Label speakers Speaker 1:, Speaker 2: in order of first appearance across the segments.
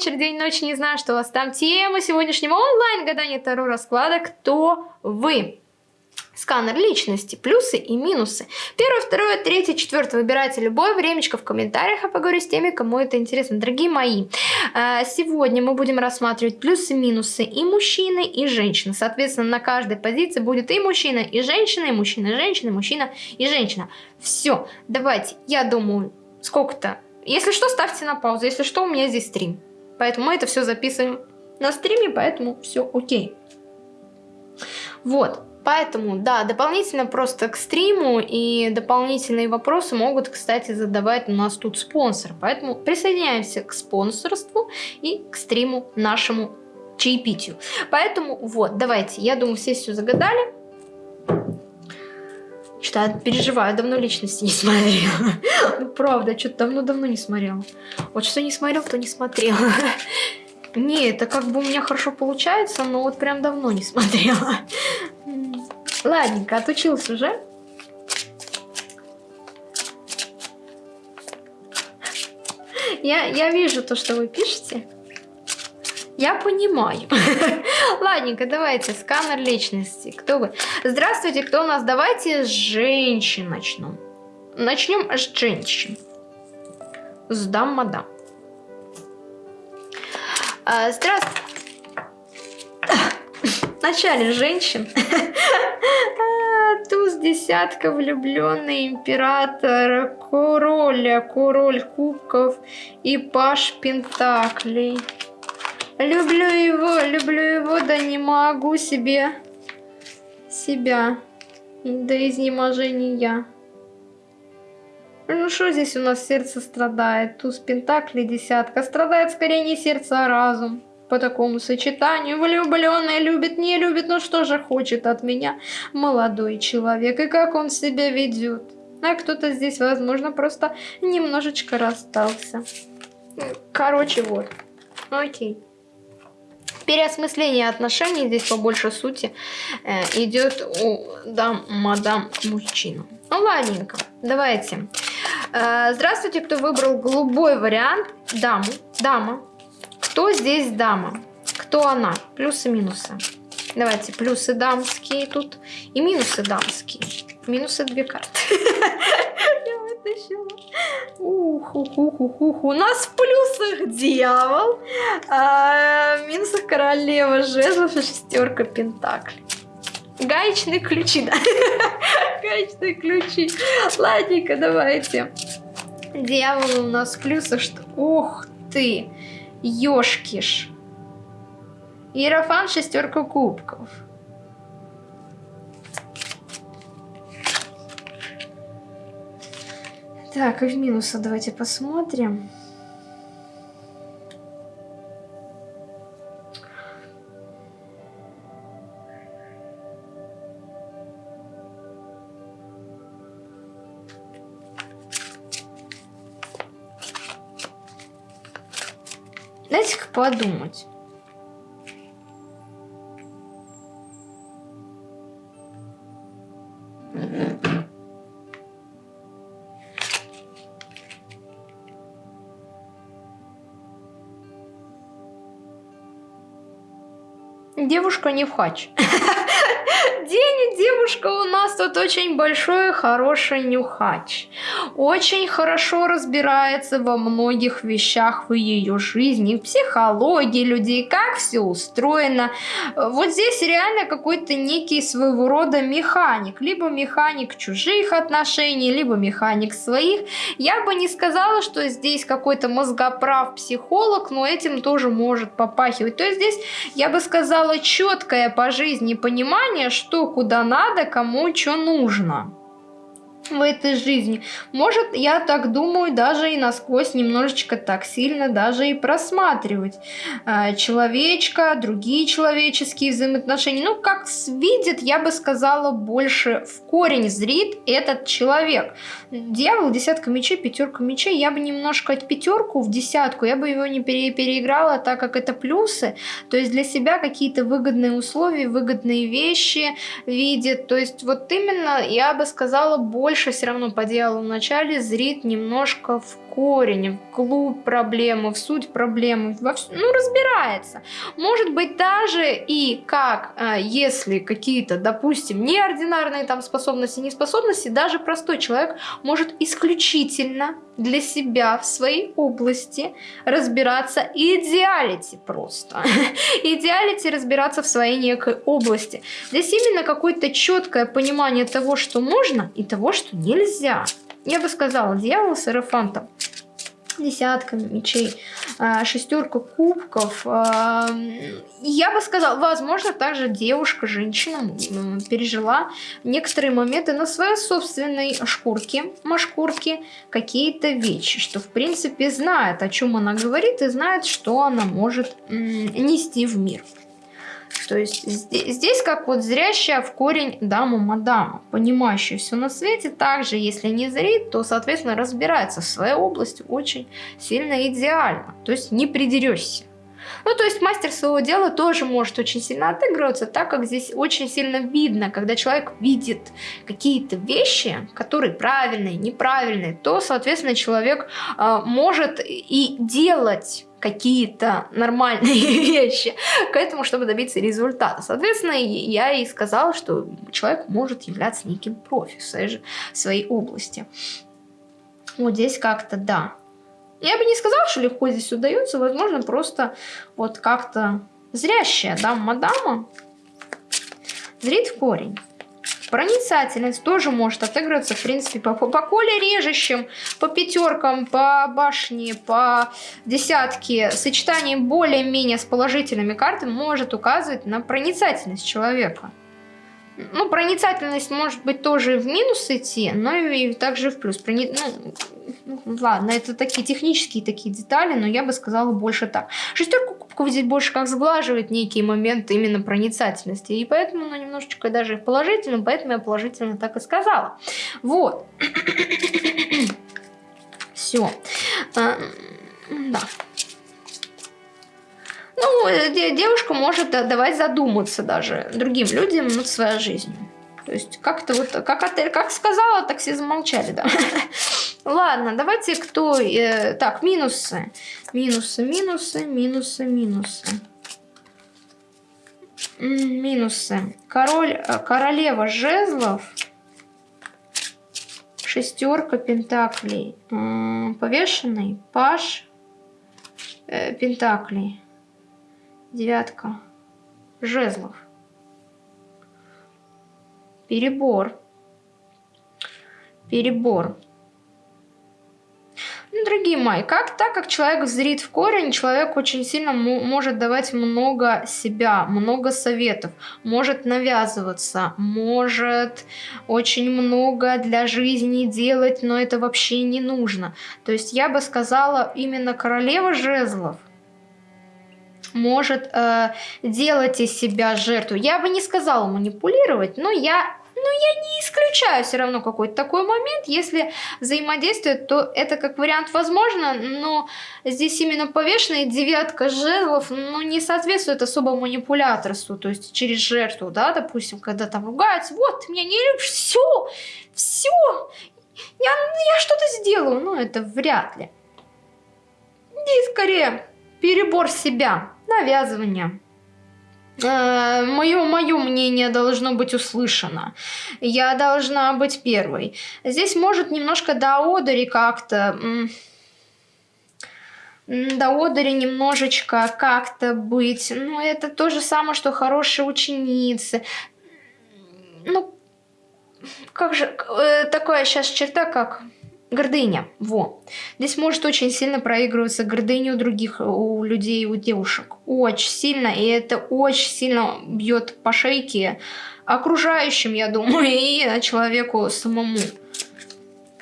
Speaker 1: вечер, день, ночь, не знаю, что у вас там. Тема сегодняшнего онлайн-гадания Таро расклада «Кто вы?». Сканер личности, плюсы и минусы. Первое, второе, третье, четвертое. Выбирайте любое времечко в комментариях, а поговорю с теми, кому это интересно. Дорогие мои, э, сегодня мы будем рассматривать плюсы и минусы и мужчины, и женщины. Соответственно, на каждой позиции будет и мужчина, и женщина, и мужчина, и женщина, и мужчина, и женщина. Все, давайте, я думаю, сколько-то. Если что, ставьте на паузу. Если что, у меня здесь стрим. Поэтому мы это все записываем на стриме, поэтому все окей. Вот. Поэтому, да, дополнительно просто к стриму и дополнительные вопросы могут, кстати, задавать у нас тут спонсор. Поэтому присоединяемся к спонсорству и к стриму нашему чаепитию. Поэтому вот, давайте, я думаю, все все загадали. Что-то переживаю, давно личности не смотрела. Ну, правда, что-то давно-давно не смотрела. Вот что не смотрел, то не смотрела. Не, это как бы у меня хорошо получается, но вот прям давно не смотрела. Ладненько, отучился уже. Я, я вижу то, что вы пишете. Я понимаю. Ладненько, давайте, сканер личности. Кто вы? Здравствуйте, кто у нас? Давайте с женщин начнем. Начнем с женщин. С дам-мадам. А, здравствуйте. Вначале женщин. Туз десятка, влюбленный император, король, король кубков и паш пентаклей. Люблю его, люблю его, да не могу себе себя до изнеможения. Ну что здесь у нас сердце страдает? Туз пентаклей десятка. Страдает скорее не сердце, а разум по такому сочетанию. Влюбленный любит, не любит, но что же хочет от меня молодой человек и как он себя ведет. А кто-то здесь, возможно, просто немножечко расстался. Короче, вот. Окей. Переосмысление отношений, здесь по большей сути, э, идет у дам, мадам, мужчину. Ну, ладненько, давайте. Э, здравствуйте, кто выбрал голубой вариант. Даму, дама, кто здесь дама? Кто она? Плюсы-минусы. Давайте, плюсы дамские тут и минусы дамские. Минусы две карты. Вытащила. Ух, ух, ух, ух, ух. У нас в плюсах дьявол, а в минусах королева жезлов и шестерка пентаклей. Гаечные ключи, да? Гаечные ключи. Ладненько, давайте. Дьявол у нас в плюсах, что... Ух ты! Ёшкиш. Иерофан шестерка кубков. Так, и в минусы давайте посмотрим. Дайте-ка подумать. Девушка не в хач. Девушка у нас тут очень большой хороший нюхач. Очень хорошо разбирается во многих вещах в ее жизни, в психологии людей, как все устроено. Вот здесь реально какой-то некий своего рода механик. Либо механик чужих отношений, либо механик своих. Я бы не сказала, что здесь какой-то мозгоправ психолог, но этим тоже может попахивать. То есть здесь, я бы сказала, четкое по жизни понимание, что куда надо, кому что нужно в этой жизни. Может, я так думаю, даже и насквозь немножечко так сильно даже и просматривать э, человечка, другие человеческие взаимоотношения. Ну, как видит, я бы сказала, больше в корень зрит этот человек. Дьявол, десятка мечей, пятерка мечей. Я бы немножко от пятерку в десятку, я бы его не пере переиграла, так как это плюсы. То есть для себя какие-то выгодные условия, выгодные вещи видит. То есть вот именно, я бы сказала, больше больше все равно по дьяволу в начале зрит немножко в корень, в глубь проблемы, в суть проблемы, во вс... ну, разбирается. Может быть, даже и как, а, если какие-то, допустим, неординарные там способности, неспособности, даже простой человек может исключительно для себя в своей области разбираться идеалити просто. идеалити разбираться в своей некой области. Здесь именно какое-то четкое понимание того, что можно и того, что нельзя. Я бы сказала, дьявол с эрофантом десятка мечей, а, шестерка кубков. А, я бы сказала, возможно, также девушка, женщина пережила некоторые моменты на своей собственной шкурке, машкурке, какие-то вещи, что в принципе знает, о чем она говорит и знает, что она может нести в мир. То есть здесь, как вот зрящая в корень даму-мадама, понимающая все на свете, также если не зрит, то, соответственно, разбирается в своей области очень сильно идеально. То есть не придерешься. Ну, то есть мастер своего дела тоже может очень сильно отыгрываться, так как здесь очень сильно видно, когда человек видит какие-то вещи, которые правильные, неправильные, то, соответственно, человек э, может и делать какие-то нормальные вещи к этому, чтобы добиться результата. Соответственно, я и сказала, что человек может являться неким профи в своей, области. Вот здесь как-то да. Я бы не сказала, что легко здесь удается, возможно, просто вот как-то зрящая дама-мадама зрит в корень. Проницательность тоже может отыгрываться, в принципе, по, по коле режущим, по пятеркам, по башне, по десятке. Сочетание более-менее с положительными картами может указывать на проницательность человека. Ну, проницательность может быть тоже в минус идти, но и также в плюс. Прони... Ну, ну, ладно, это такие технические такие детали, но я бы сказала больше так. Шестерку кубков здесь больше как сглаживает некие моменты именно проницательности, и поэтому она немножечко даже положительно, поэтому я положительно так и сказала. Вот. Все. А, да. Ну, э, девушка может давать задуматься даже другим людям над своей жизнью. То есть как-то вот, как, отель, как сказала, так все замолчали, да. Ладно, давайте кто... Э, так, минусы. Минусы, минусы, минусы, минусы. Минусы. Король, э, королева жезлов. Шестерка пентаклей. Повешенный. Паш э, пентаклей девятка жезлов. Перебор. Перебор. Дорогие мои, как так как человек зрит в корень, человек очень сильно может давать много себя, много советов, может навязываться, может очень много для жизни делать, но это вообще не нужно. То есть я бы сказала именно королева жезлов – может э, делать из себя жертву. Я бы не сказала манипулировать, но я но я не исключаю все равно какой-то такой момент. Если взаимодействует, то это как вариант возможно, но здесь именно повешенная девятка жезлов ну, не соответствует особо манипуляторству, то есть через жертву, да, допустим, когда там ругаются, вот, ты меня не любишь, все, все, я, я что-то сделаю, ну, это вряд ли. Здесь скорее перебор себя, навязывание. Мое, мое мнение должно быть услышано. Я должна быть первой. Здесь может немножко до одери как-то... До одери немножечко как-то быть. Ну, это то же самое, что хорошие ученицы. Ну, как же... Э, такая сейчас черта, как Гордыня. Во. Здесь может очень сильно проигрываться гордыня у других, у людей, у девушек. Очень сильно. И это очень сильно бьет по шейке окружающим, я думаю, и человеку самому.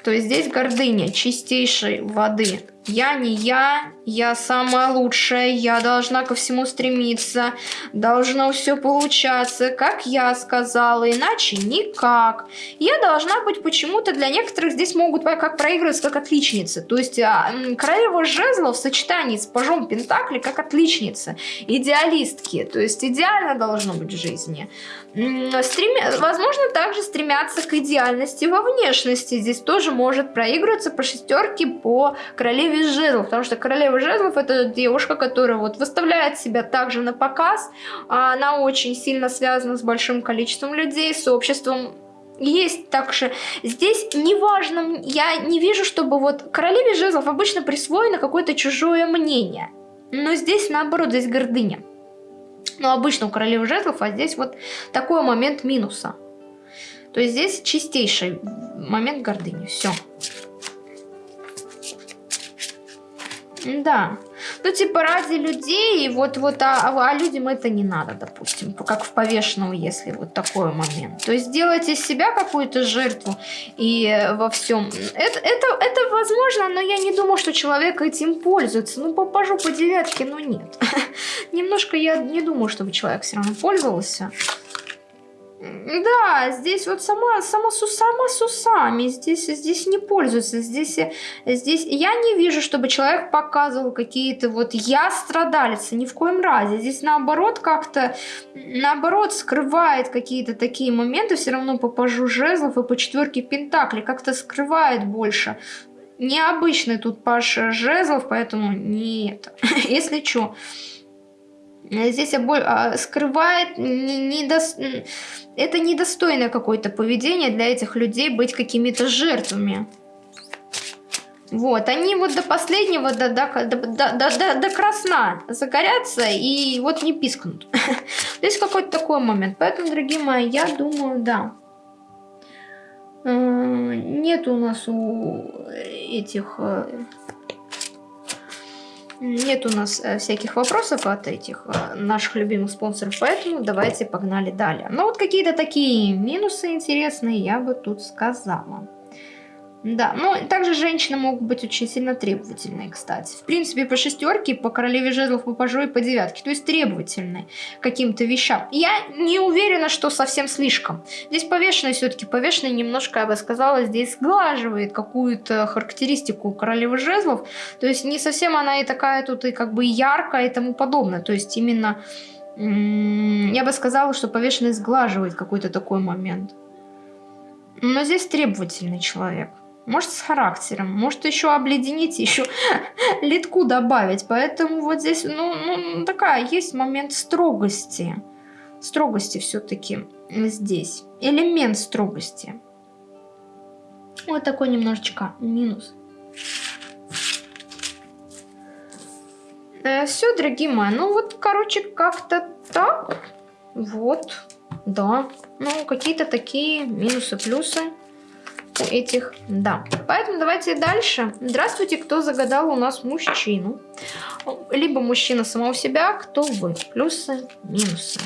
Speaker 1: То есть здесь гордыня чистейшей воды. Я не я, я самая лучшая, я должна ко всему стремиться, должно все получаться, как я сказала, иначе никак. Я должна быть почему-то для некоторых здесь могут как проигрываться как отличница. То есть а, королева жезлов в сочетании с пажом пентакли как отличница, идеалистки. То есть идеально должно быть в жизни. Стреми... Возможно, также стремятся к идеальности во внешности. Здесь тоже может проигрываться по шестерке по королеве жезлов. Потому что королева жезлов это девушка, которая вот выставляет себя также на показ. Она очень сильно связана с большим количеством людей, с обществом есть также здесь неважно, я не вижу, чтобы вот королеве жезлов обычно присвоено какое-то чужое мнение. Но здесь наоборот, здесь гордыня. Но обычно у королевы жезлов, а здесь вот такой момент минуса. То есть здесь чистейший момент гордыни. Все. Да. Ну, типа, ради людей, вот, вот, а, а, а людям это не надо, допустим, как в повешенном, если вот такой момент. То есть делать из себя какую-то жертву и во всем. Это, это, это возможно, но я не думаю, что человек этим пользуется. Ну, попажу по девятке, но нет. Немножко я не думаю, чтобы человек все равно пользовался. Да, здесь вот сама, сама, сама с усами, здесь, здесь не пользуется, здесь, здесь я не вижу, чтобы человек показывал какие-то вот я страдалица, ни в коем разе, здесь наоборот как-то, наоборот скрывает какие-то такие моменты, все равно по пажу жезлов и по четверке пентаклей, как-то скрывает больше. Необычный тут паш жезлов, поэтому не это, если что. Здесь а, скрывает не, не до... это недостойное какое-то поведение для этих людей быть какими-то жертвами. Вот, они вот до последнего, до, до, до, до, до, красна загорятся и вот не пискнут. Здесь какой-то такой момент. Поэтому, дорогие мои, я думаю, да. Э, нет у нас у этих э, нет у нас э, всяких вопросов от этих э, наших любимых спонсоров, поэтому давайте погнали далее. Но вот какие-то такие минусы интересные я бы тут сказала. Да, ну также женщины могут быть очень сильно требовательные, кстати. В принципе, по шестерке, по королеве жезлов, по пажу и по девятке. То есть требовательные каким-то вещам. Я не уверена, что совсем слишком. Здесь повешенный все-таки, повешенный немножко, я бы сказала, здесь сглаживает какую-то характеристику королевы жезлов. То есть не совсем она и такая тут и как бы яркая и тому подобное. То есть именно, я бы сказала, что повешенный сглаживает какой-то такой момент. Но здесь требовательный человек может с характером, может еще обледенить, еще литку добавить. Поэтому вот здесь, ну, ну такая, есть момент строгости. Строгости все-таки здесь. Элемент строгости. Вот такой немножечко минус. Э, все, дорогие мои, ну вот, короче, как-то так. Вот, да. Ну, какие-то такие минусы, плюсы этих да. Поэтому давайте дальше. Здравствуйте, кто загадал у нас мужчину. Либо мужчина самого себя, кто вы. Плюсы, минусы.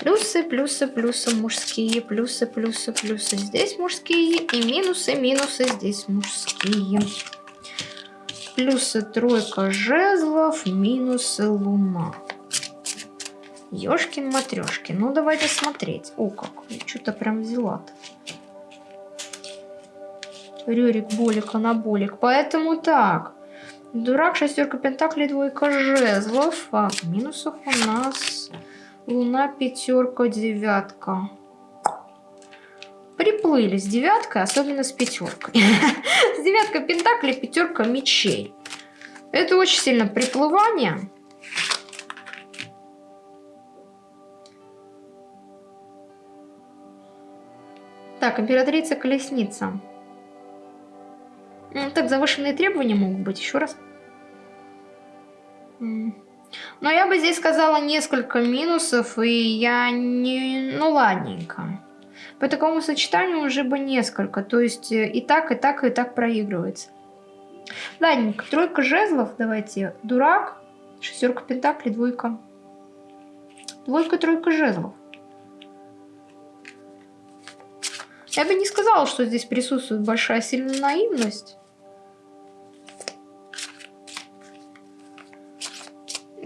Speaker 1: Плюсы, плюсы, плюсы мужские, плюсы, плюсы, плюсы здесь мужские и минусы, минусы здесь мужские. Плюсы тройка жезлов, минусы луна. Ёшкин матрешкин. Ну давайте смотреть. О, как, что-то прям взяла-то. Рюрик, Болик, Анаболик. Поэтому так. Дурак, шестерка пентаклей, двойка жезлов. А в минусах у нас луна, пятерка, девятка. Приплыли с девяткой, особенно с пятеркой. С девяткой пентаклей, пятерка мечей. Это очень сильно приплывание. Так, императрица колесница. Ну, так, завышенные требования могут быть. Еще раз. Но я бы здесь сказала несколько минусов, и я не... Ну, ладненько. По такому сочетанию уже бы несколько. То есть э, и так, и так, и так проигрывается. Ладненько. Тройка жезлов. Давайте. Дурак. Шестерка пентаклей. Двойка. Двойка, тройка жезлов. Я бы не сказала, что здесь присутствует большая сильная наивность.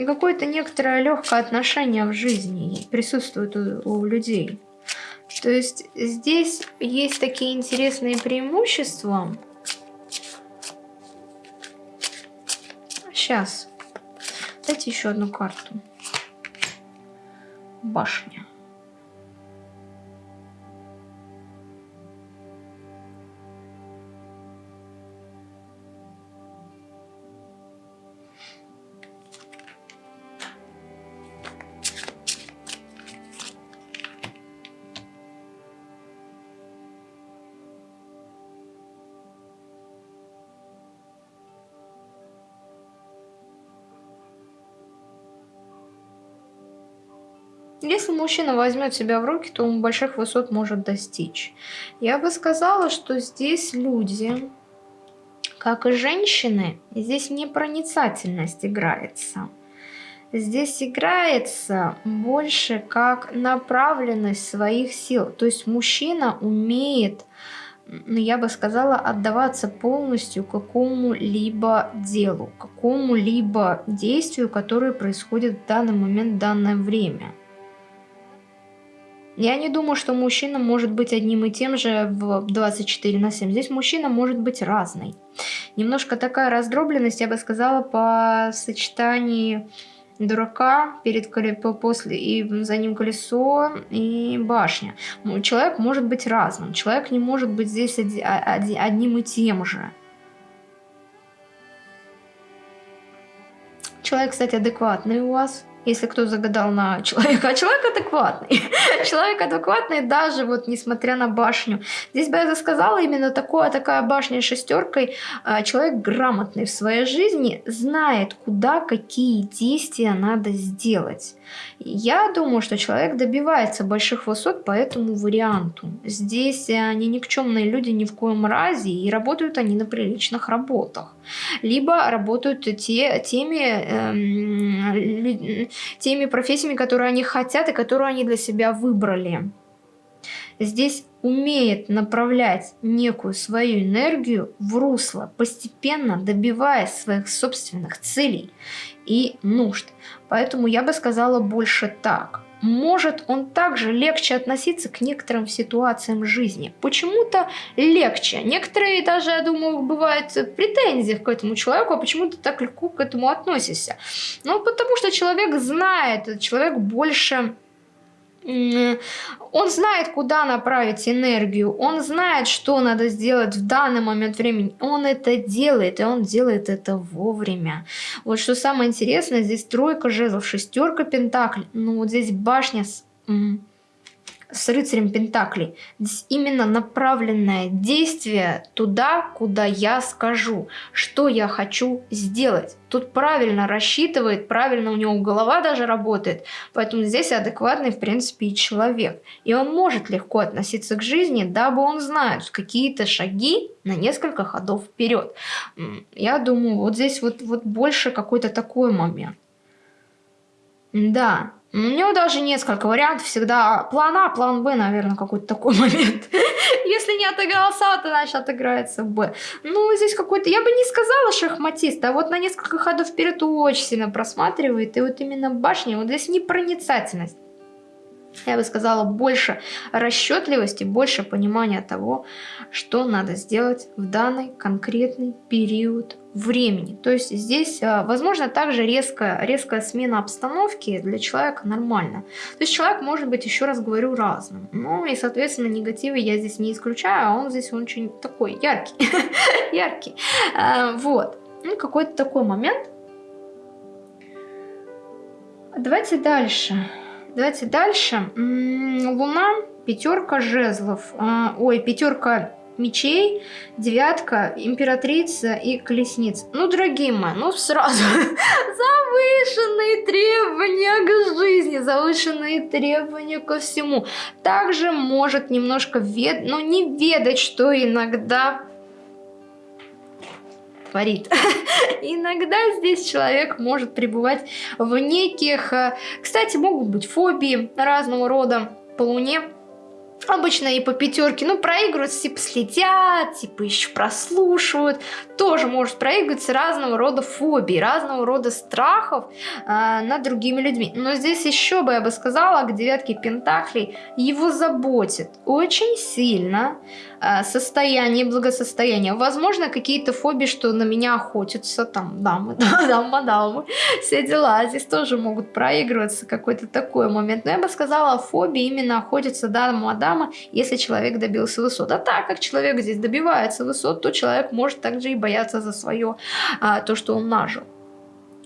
Speaker 1: Какое-то некоторое легкое отношение в жизни присутствует у, у людей. То есть здесь есть такие интересные преимущества. Сейчас. Дайте еще одну карту. Башня. Мужчина возьмет себя в руки, то он больших высот может достичь. Я бы сказала, что здесь люди, как и женщины, здесь непроницательность играется. Здесь играется больше как направленность своих сил. То есть мужчина умеет, ну, я бы сказала, отдаваться полностью какому-либо делу, какому-либо действию, которое происходит в данный момент, в данное время. Я не думаю, что мужчина может быть одним и тем же в 24 на 7. Здесь мужчина может быть разный. Немножко такая раздробленность, я бы сказала, по сочетании дурака перед после и за ним колесо и башня. Человек может быть разным. Человек не может быть здесь одним и тем же. Человек, кстати, адекватный у вас если кто загадал на человека, а человек адекватный. человек адекватный даже вот несмотря на башню. Здесь бы я сказала именно такое, такая башня шестеркой. А, человек грамотный в своей жизни, знает, куда какие действия надо сделать. Я думаю, что человек добивается больших высот по этому варианту. Здесь они никчемные люди ни в коем разе, и работают они на приличных работах. Либо работают те, теми, эм, теми профессиями, которые они хотят и которые они для себя выбрали. Здесь умеет направлять некую свою энергию в русло, постепенно добиваясь своих собственных целей и нужд. Поэтому я бы сказала больше так. Может он также легче относиться к некоторым ситуациям жизни. Почему-то легче. Некоторые даже, я думаю, бывают претензии к этому человеку, а почему ты так легко к этому относишься? Ну, потому что человек знает, человек больше он знает, куда направить энергию, он знает, что надо сделать в данный момент времени. Он это делает, и он делает это вовремя. Вот что самое интересное, здесь тройка жезлов, шестерка пентаклей. Ну вот здесь башня с с рыцарем Пентаклей. Здесь именно направленное действие туда, куда я скажу, что я хочу сделать. Тут правильно рассчитывает, правильно у него голова даже работает. Поэтому здесь адекватный, в принципе, и человек. И он может легко относиться к жизни, дабы он знает какие-то шаги на несколько ходов вперед. Я думаю, вот здесь вот, вот больше какой-то такой момент. Да, у него даже несколько вариантов, всегда план А, план Б, наверное, какой-то такой момент. Если не отыгрался А, то значит отыграется Б. Ну, здесь какой-то, я бы не сказала шахматист, а вот на несколько ходов вперед очень сильно просматривает, и вот именно башня, вот здесь непроницательность я бы сказала, больше расчетливости, больше понимания того, что надо сделать в данный конкретный период времени. То есть здесь, а, возможно, также резкая, резкая смена обстановки для человека нормально. То есть человек может быть, еще раз говорю, разным. Ну и, соответственно, негативы я здесь не исключаю, а он здесь очень такой яркий. яркий. А, вот. Ну, какой-то такой момент. Давайте дальше. Давайте дальше. Луна, пятерка жезлов. А, ой, пятерка мечей, девятка, императрица и колесница. Ну, дорогие мои, ну сразу завышенные требования к жизни, завышенные требования ко всему. Также может немножко вед... ну, не ведать, что иногда творит. Иногда здесь человек может пребывать в неких... Э, кстати, могут быть фобии разного рода по Луне. Обычно и по пятерке, ну, проигрывают, типа, следят, типа, еще прослушивают. Тоже может проигрываться разного рода фобии, разного рода страхов э, над другими людьми. Но здесь еще бы, я бы сказала, к девятке пентаклей его заботит очень сильно Э, состояние, благосостояние. Возможно, какие-то фобии, что на меня охотятся, там, дамы, дамы, дамы, все дела. Здесь тоже могут проигрываться какой-то такой момент. Но я бы сказала, фобии именно охотятся дама, дама, если человек добился высот. А так как человек здесь добивается высот, то человек может также и бояться за свое, а, то, что он нажил.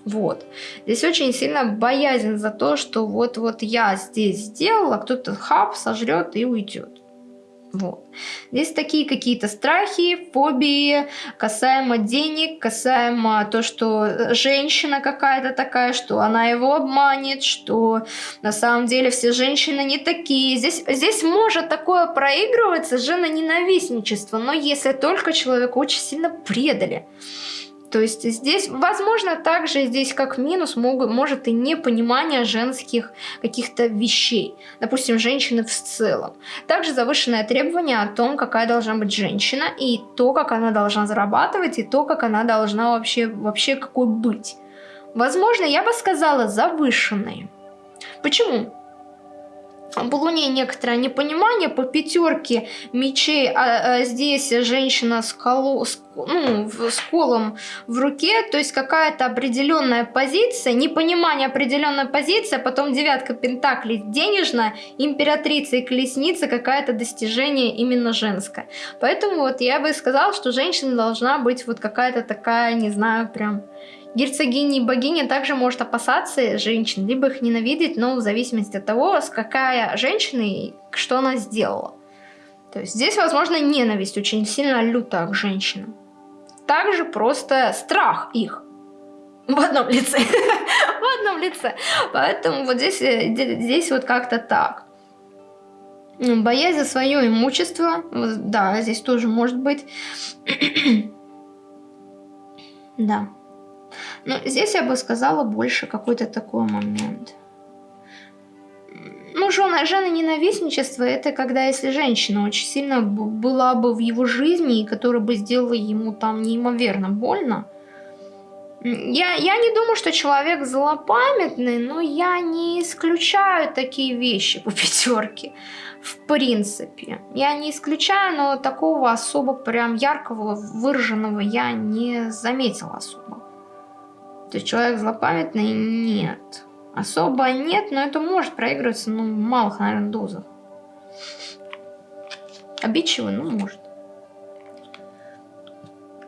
Speaker 1: Вот. Здесь очень сильно боязнь за то, что вот-вот я здесь сделала, кто-то хап сожрет и уйдет. Вот. Здесь такие какие-то страхи, фобии касаемо денег, касаемо то, что женщина какая-то такая, что она его обманет, что на самом деле все женщины не такие. Здесь, здесь может такое проигрываться жена-ненавистничество, но если только человека очень сильно предали. То есть здесь, возможно, также здесь как минус могут, может и непонимание женских каких-то вещей. Допустим, женщины в целом. Также завышенное требование о том, какая должна быть женщина, и то, как она должна зарабатывать, и то, как она должна вообще, вообще какой быть. Возможно, я бы сказала завышенные. Почему? По Луне некоторое непонимание, по пятерке мечей, а, а здесь женщина с, колу, с, ну, с колом в руке, то есть какая-то определенная позиция, непонимание определенной позиции, а потом девятка пентаклей денежная, императрица и колесница, какая-то достижение именно женское. Поэтому вот я бы сказала, что женщина должна быть вот какая-то такая, не знаю, прям Герцогиня и богиня также может опасаться женщин, либо их ненавидеть, но в зависимости от того, с какая женщина и что она сделала. То есть здесь, возможно, ненависть очень сильно лютая к женщинам. Также просто страх их. В одном лице. В одном лице. Поэтому вот здесь, э, вот как-то так. Боязнь за свое имущество. Да, здесь тоже может быть. да. Но здесь я бы сказала больше какой-то такой момент. Ну, жена, жена ненавистничество, это когда если женщина очень сильно была бы в его жизни, и которая бы сделала ему там неимоверно больно. Я, я не думаю, что человек злопамятный, но я не исключаю такие вещи по пятерке. В принципе. Я не исключаю, но такого особо прям яркого, выраженного я не заметила особо. Есть человек злопамятный? Нет. Особо нет, но это может проигрываться, ну, в малых, наверное, дозах. Обидчивый, ну, может.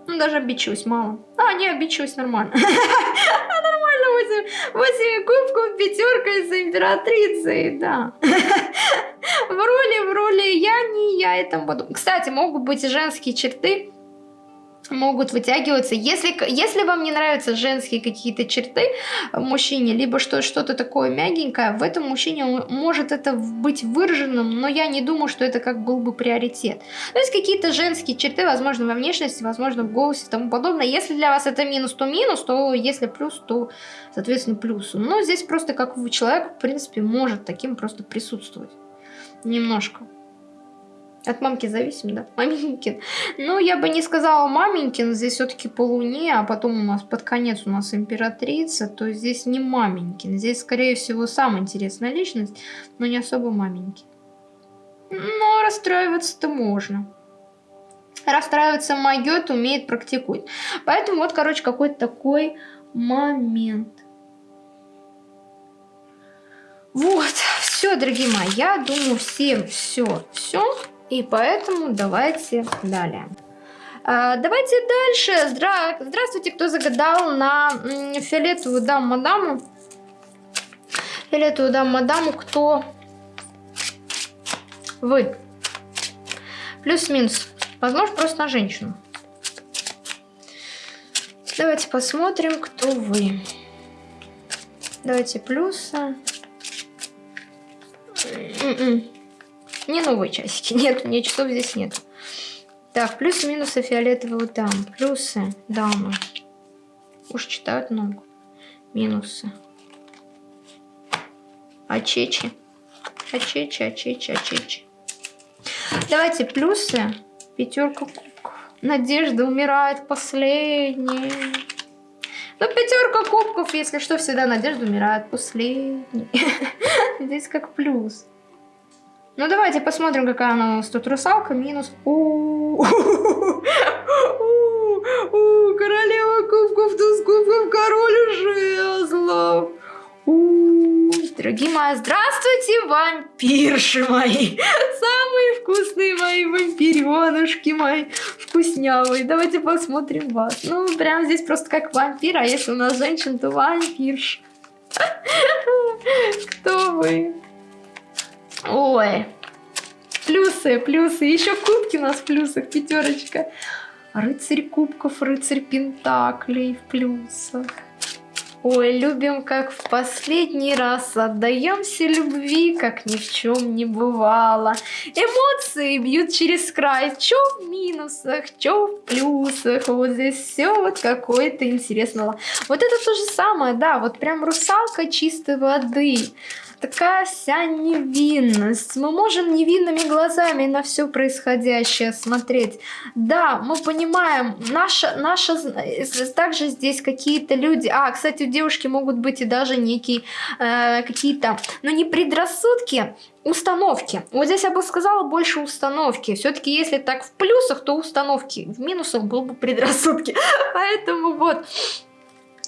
Speaker 1: Ну, даже обидчивость мало. А, не, обидчивость нормально. Нормально, 8, 8 кубков, пятерка из императрицы, да. В роли, в роли я не я этому буду. Кстати, могут быть и женские черты могут вытягиваться. Если, если вам не нравятся женские какие-то черты в мужчине, либо что, что-то такое мягенькое, в этом мужчине может это быть выраженным, но я не думаю, что это как был бы приоритет. То есть какие-то женские черты, возможно, во внешности, возможно, в голосе и тому подобное. Если для вас это минус, то минус, то если плюс, то, соответственно, плюс. Но здесь просто как человек, в принципе, может таким просто присутствовать. Немножко. От мамки зависим, да? Маменькин. Ну, я бы не сказала маменькин, здесь все-таки по луне, а потом у нас под конец у нас императрица, то здесь не маменькин. Здесь, скорее всего, самая интересная личность, но не особо маменькин. Но расстраиваться-то можно. Расстраиваться могет, умеет, практикует. Поэтому вот, короче, какой-то такой момент. Вот, все, дорогие мои, я думаю, всем все, все. И поэтому давайте далее. А, давайте дальше. Здра... Здравствуйте, кто загадал на фиолетовую даму-мадаму. Фиолетовую даму-мадаму, кто вы? Плюс-минус. Возможно, просто на женщину. Давайте посмотрим, кто вы. Давайте плюсы. М-м. Не новые часики. Нет, мне часов здесь нет. Так, плюсы-минусы фиолетового дам. Плюсы, дамы. Уж читают много. Минусы. Ачечи. Ачечи, ачечи, ачечи. Давайте плюсы. Пятерка кубков. Надежда умирает последней. Ну, пятерка кубков, если что, всегда надежда умирает последней. Здесь как плюс. Ну, давайте посмотрим, какая она у нас тут. Русалка минус. Королева кубков, туз кубков, король жезлов. Дорогие мои, здравствуйте, вампирши мои. Самые вкусные мои вампиренушки мои. Вкуснявые. Давайте посмотрим вас. Ну, прям здесь просто как вампир, а если у нас женщина, то вампирш. Кто вы? Ой. Плюсы, плюсы. Еще кубки у нас в плюсах, пятерочка. Рыцарь кубков, рыцарь пентаклей в плюсах. Ой, любим, как в последний раз, отдаемся любви, как ни в чем не бывало. Эмоции бьют через край, чё в минусах, чё в плюсах, вот здесь все вот какое-то интересного. Вот это то же самое, да, вот прям русалка чистой воды такая вся невинность. Мы можем невинными глазами на все происходящее смотреть. Да, мы понимаем, наша, наша, также здесь какие-то люди, а, кстати, у девушки могут быть и даже некие э, какие-то, ну не предрассудки, установки. Вот здесь я бы сказала больше установки. Все-таки если так в плюсах, то установки. В минусах был бы предрассудки. Поэтому вот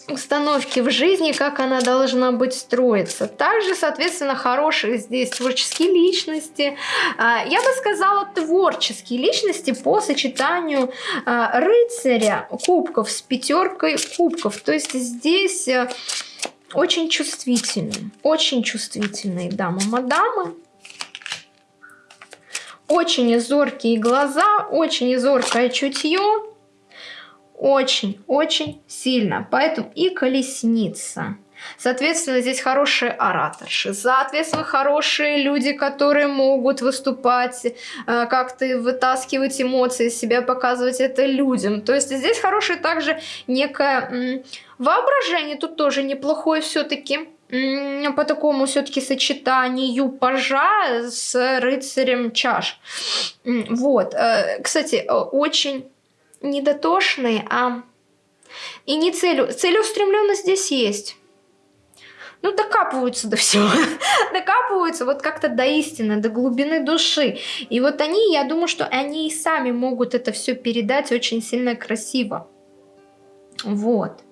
Speaker 1: установки в жизни, как она должна быть строиться. Также, соответственно, хорошие здесь творческие личности. А, я бы сказала, творческие личности по сочетанию а, рыцаря кубков с пятеркой кубков. То есть здесь э, очень чувствительные, очень чувствительные дамы-мадамы. Очень зоркие глаза, очень зоркое чутье очень-очень сильно. Поэтому и колесница. Соответственно, здесь хорошие ораторши, соответственно, хорошие люди, которые могут выступать, э, как-то вытаскивать эмоции из себя, показывать это людям. То есть здесь хорошее также некое воображение, тут тоже неплохое все-таки по такому все-таки сочетанию пажа с рыцарем чаш. Вот. Э, кстати, э, очень не дотошные, а и не целю. Целеустремленность здесь есть. Ну, докапываются до всего. докапываются вот как-то до истины, до глубины души. И вот они, я думаю, что они и сами могут это все передать очень сильно красиво. Вот.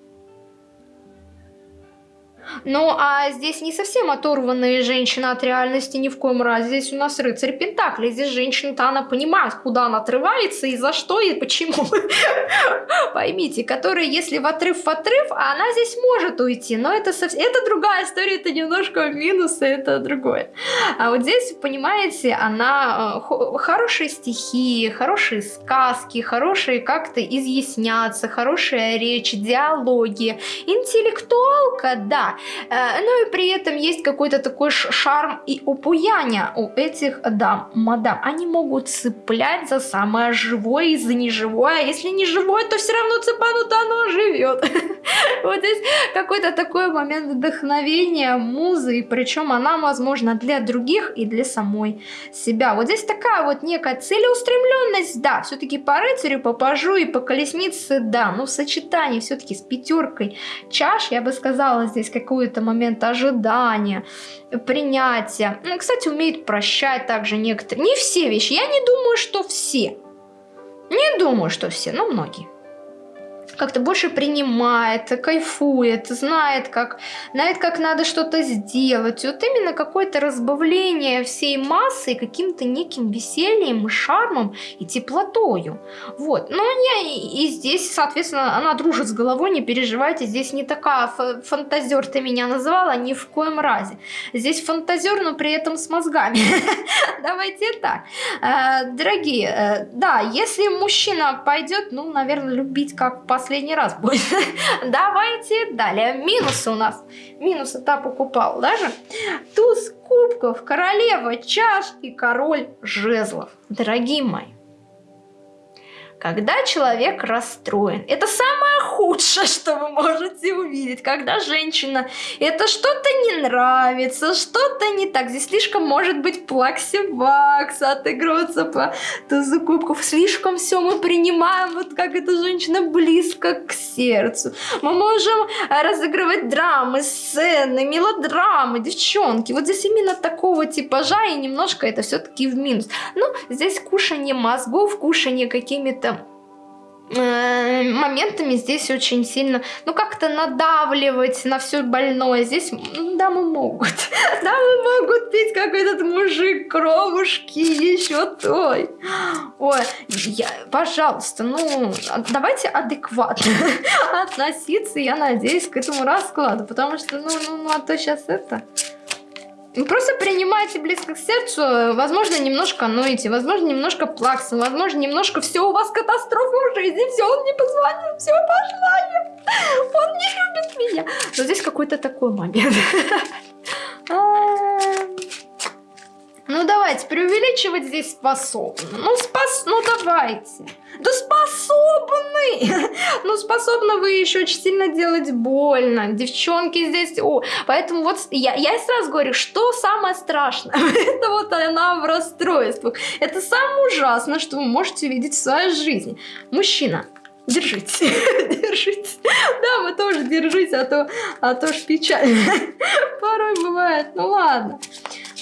Speaker 1: Ну, а здесь не совсем оторванная женщина от реальности ни в коем разе. Здесь у нас рыцарь Пентакли. Здесь женщина-то она понимает, куда она отрывается и за что и почему. Поймите, которая, если в отрыв в отрыв, а она здесь может уйти. Но это, совсем, это другая история, это немножко минус, это другое. А вот здесь, понимаете, она э, хорошие стихи, хорошие сказки, хорошие как-то изъясняться, хорошая речь, диалоги. Интеллектуалка, да, Э, ну и при этом есть какой-то такой шарм и упуяние у этих дам, мадам. Они могут цеплять за самое живое и за неживое. А если не живое, то все равно цепанут, оно живет. Вот здесь какой-то такой момент вдохновения, музы, и причем она, возможно, для других и для самой себя. Вот здесь такая вот некая целеустремленность, да, все-таки по рыцарю, по пажу и по колеснице, да, но в сочетании все-таки с пятеркой чаш, я бы сказала, здесь как какой-то момент ожидания, принятия. Ну, кстати, умеет прощать также некоторые. Не все вещи. Я не думаю, что все. Не думаю, что все, но многие как-то больше принимает, кайфует, знает, как, знает, как надо что-то сделать. Вот именно какое-то разбавление всей массы каким-то неким весельем, шармом и теплотою. Вот. Но я и здесь, соответственно, она дружит с головой, не переживайте, здесь не такая фантазер ты меня называла, ни в коем разе. Здесь фантазер, но при этом с мозгами. Давайте так. Э, дорогие, э, да, если мужчина пойдет, ну, наверное, любить как по последний раз будет. Давайте далее. Минусы у нас. Минусы та покупал даже. Туз кубков, королева чаш и король жезлов. Дорогие мои, когда человек расстроен. Это самое худшее, что вы можете увидеть, когда женщина это что-то не нравится, что-то не так. Здесь слишком может быть плаксивакс, отыгрываться по тузу кубков. Слишком все мы принимаем, вот как эта женщина близко к сердцу. Мы можем разыгрывать драмы, сцены, мелодрамы, девчонки. Вот здесь именно такого типажа и немножко это все-таки в минус. Ну, здесь кушание мозгов, кушание какими-то Э, моментами здесь очень сильно, ну, как-то надавливать на все больное. Здесь дамы могут. Дамы могут пить, как этот мужик, кровушки, еще той. Ой, я, пожалуйста, ну, давайте адекватно относиться, я надеюсь, к этому раскладу. Потому что, ну, ну, ну а то сейчас это... Просто принимайте близко к сердцу, возможно, немножко ноете, возможно, немножко плакса, возможно, немножко все у вас катастрофа в жизни, все, он не позвонил, все, пошла я, он не любит меня. Но здесь какой-то такой момент. Ну давайте, преувеличивать здесь способны. Ну, спас... ну давайте. Да способны! ну способны вы еще очень сильно делать больно. Девчонки здесь... О, поэтому вот я, я сразу говорю, что самое страшное? Это вот она в расстройствах. Это самое ужасное, что вы можете видеть в своей жизни. Мужчина, держитесь, держитесь. Да, вы тоже держитесь, а то, а то ж печально. Порой бывает, ну ладно.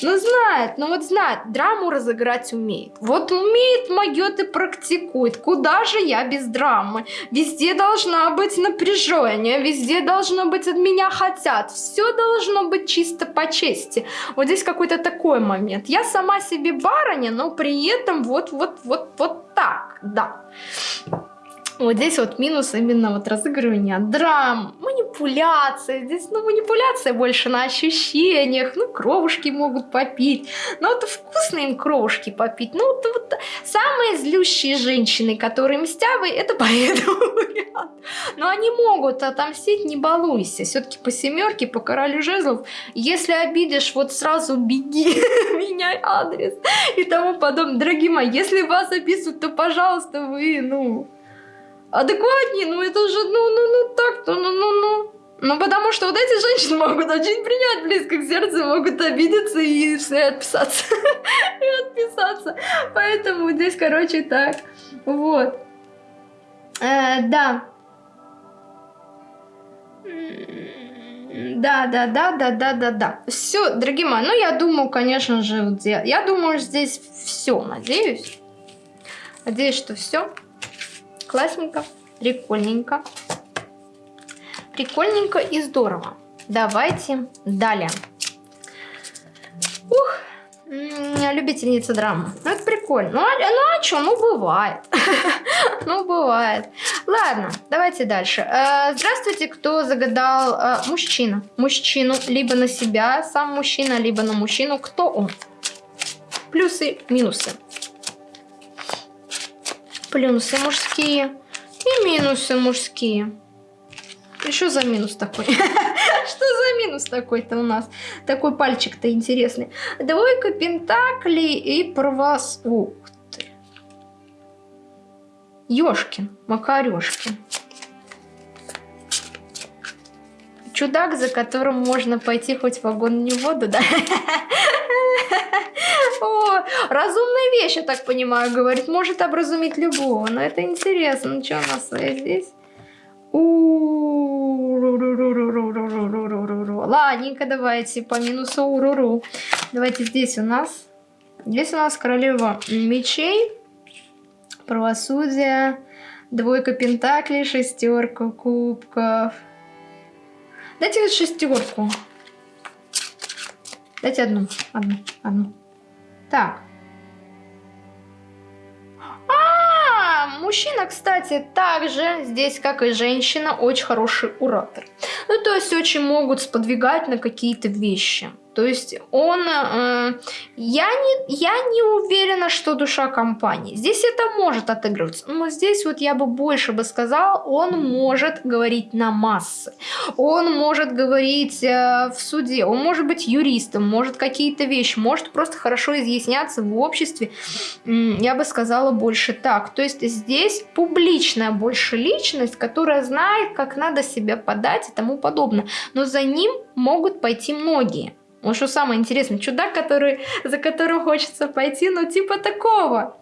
Speaker 1: Ну знает, ну вот знает, драму разыграть умеет. Вот умеет, могет и практикует. Куда же я без драмы? Везде должна быть напряжение, везде должно быть от меня хотят. Все должно быть чисто по чести. Вот здесь какой-то такой момент. Я сама себе барыня, но при этом вот, вот, вот, вот так, да. Вот здесь вот минус именно вот разыгрывания драм, манипуляция. Здесь, ну, манипуляция больше на ощущениях. Ну, кровушки могут попить. Ну, это вкусно им кровушки попить. Ну, вот, вот самые злющие женщины, которые мстявы, это по этому. Но они могут отомстить, не балуйся. Все-таки по семерке, по королю жезлов. Если обидишь, вот сразу беги, меняй адрес и тому подобное. Дорогие мои, если вас описывают, то, пожалуйста, вы, ну, адекватнее, ну это же, ну, ну, ну, так-то, ну, ну, ну. Ну, потому что вот эти женщины могут очень принять близко к сердцу, могут обидеться и все отписаться. и отписаться. Поэтому здесь, короче, так. Вот. Э, да. Да, да, да, да, да, да, да. Все, дорогие мои, ну я думаю, конечно же, я думаю, здесь все, надеюсь. Надеюсь, что все. Классненько, прикольненько. Прикольненько и здорово. Давайте далее. Ух, любительница драмы. Ну, это прикольно. Ну, а, ну а что, ну бывает. ну, бывает. Ладно, давайте дальше. Э, здравствуйте, кто загадал э, мужчина. Мужчину либо на себя, сам мужчина, либо на мужчину. Кто он? Плюсы, минусы плюсы мужские и минусы мужские. Что за минус такой? Что за минус такой-то у нас? Такой пальчик-то интересный. Двойка пентаклей и правос... Ух ты. Ёшкин, Макарёшкин. Чудак, за которым можно пойти хоть в огонь не в воду, да? О, разумная вещь, я так понимаю, говорит. Может образумить любого. Но это интересно. Ну что у нас здесь? Ладненько, давайте по минусу уруру. Давайте здесь у нас. Здесь у нас королева мечей, правосудие, двойка пентаклей, шестерка кубков. Дайте шестерку. Дайте одну, одну, одну. Так. А, мужчина, кстати, также здесь, как и женщина, очень хороший уратор. Ну, то есть очень могут сподвигать на какие-то вещи. То есть он... Э, я, не, я не уверена, что душа компании. Здесь это может отыгрываться. Но здесь вот я бы больше бы сказала, он может говорить на массы. Он может говорить э, в суде. Он может быть юристом, может какие-то вещи. Может просто хорошо изъясняться в обществе. Я бы сказала больше так. То есть здесь публичная больше личность, которая знает, как надо себя подать и тому подобное. Но за ним могут пойти многие. Вот что самое интересное, чудак, который, за которым хочется пойти, ну типа такого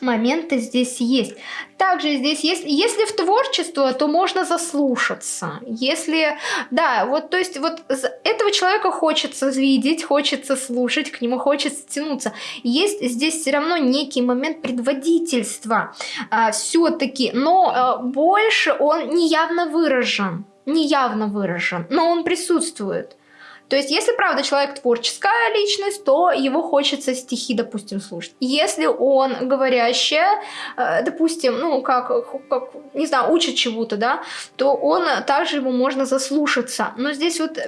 Speaker 1: моменты здесь есть. Также здесь есть, если в творчество, то можно заслушаться. Если, да, вот, то есть вот этого человека хочется видеть, хочется слушать, к нему хочется тянуться. Есть здесь все равно некий момент предводительства а, все-таки, но а, больше он не явно выражен, не явно выражен, но он присутствует. То есть, если, правда, человек творческая личность, то его хочется стихи, допустим, слушать. Если он говорящая, э, допустим, ну, как, как не знаю, учит чему-то, да, то он, также ему можно заслушаться. Но здесь вот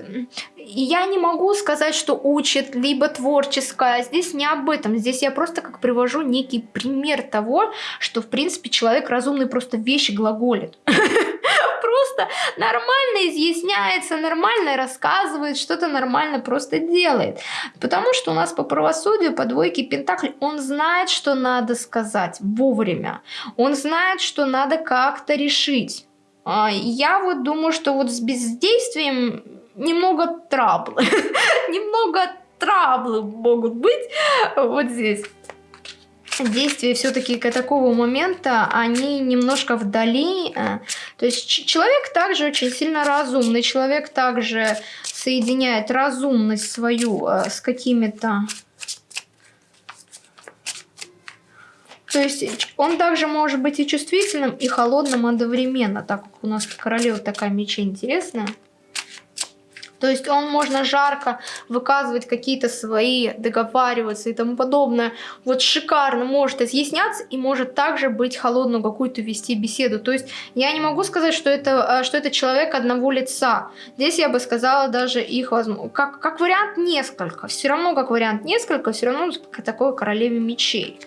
Speaker 1: я не могу сказать, что учит, либо творческая. Здесь не об этом. Здесь я просто как привожу некий пример того, что, в принципе, человек разумный просто вещи глаголит. просто нормально изъясняется, нормально рассказывает, что-то нормально просто делает. Потому что у нас по правосудию, по двойке Пентаклей, он знает, что надо сказать вовремя. Он знает, что надо как-то решить. А, я вот думаю, что вот с бездействием немного траблы. немного траблы могут быть вот здесь действия все-таки такого момента, они немножко вдали. Э, то есть человек также очень сильно разумный, человек также соединяет разумность свою э, с какими-то... То есть он также может быть и чувствительным, и холодным одновременно, так как у нас королева такая мечей интересная. То есть он можно жарко выказывать какие-то свои, договариваться и тому подобное. Вот шикарно может изъясняться и может также быть холодную какую-то вести беседу. То есть я не могу сказать, что это, э, что это человек одного лица. Здесь я бы сказала даже их. Как, как вариант несколько. Все равно как вариант несколько, все равно такой королеве мечей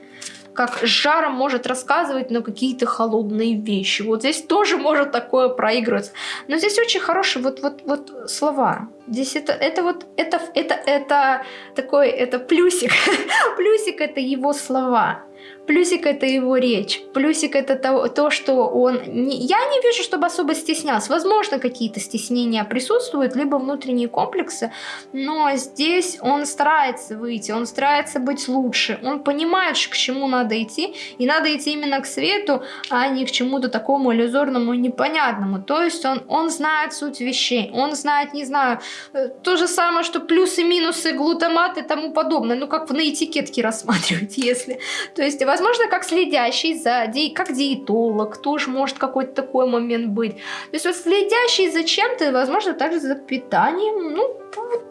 Speaker 1: как жаром может рассказывать, но какие-то холодные вещи. Вот здесь тоже может такое проигрываться. Но здесь очень хорошие вот, вот, вот слова. Здесь это, это вот, это, это, это такой, это плюсик. плюсик это его слова. Плюсик это его речь. Плюсик это то, то что он... Не, я не вижу, чтобы особо стеснялся. Возможно, какие-то стеснения присутствуют, либо внутренние комплексы, но здесь он старается выйти, он старается быть лучше. Он понимает, к чему надо идти, и надо идти именно к свету, а не к чему-то такому иллюзорному и непонятному. То есть он, он знает суть вещей, он знает, не знаю, э, то же самое, что плюсы, минусы, глутамат и тому подобное. Ну, как на этикетке рассматривать, если... То есть, возможно, как следящий за, ди, как диетолог, тоже может какой-то такой момент быть. То есть вот следящий за чем-то, возможно, также за питанием, ну,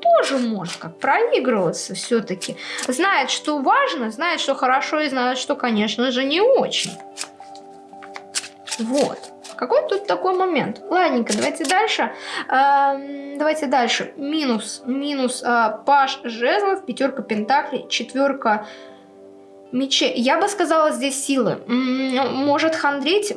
Speaker 1: тоже может как проигрываться все-таки. Знает, что важно, знает, что хорошо, и знает, что, конечно же, не очень. Вот. Какой тут такой момент? Ладненько, давайте дальше. Эм, давайте дальше. Минус. Минус э, паш жезлов, пятерка пентаклей, четверка мечей. Я бы сказала здесь силы. Может хандрить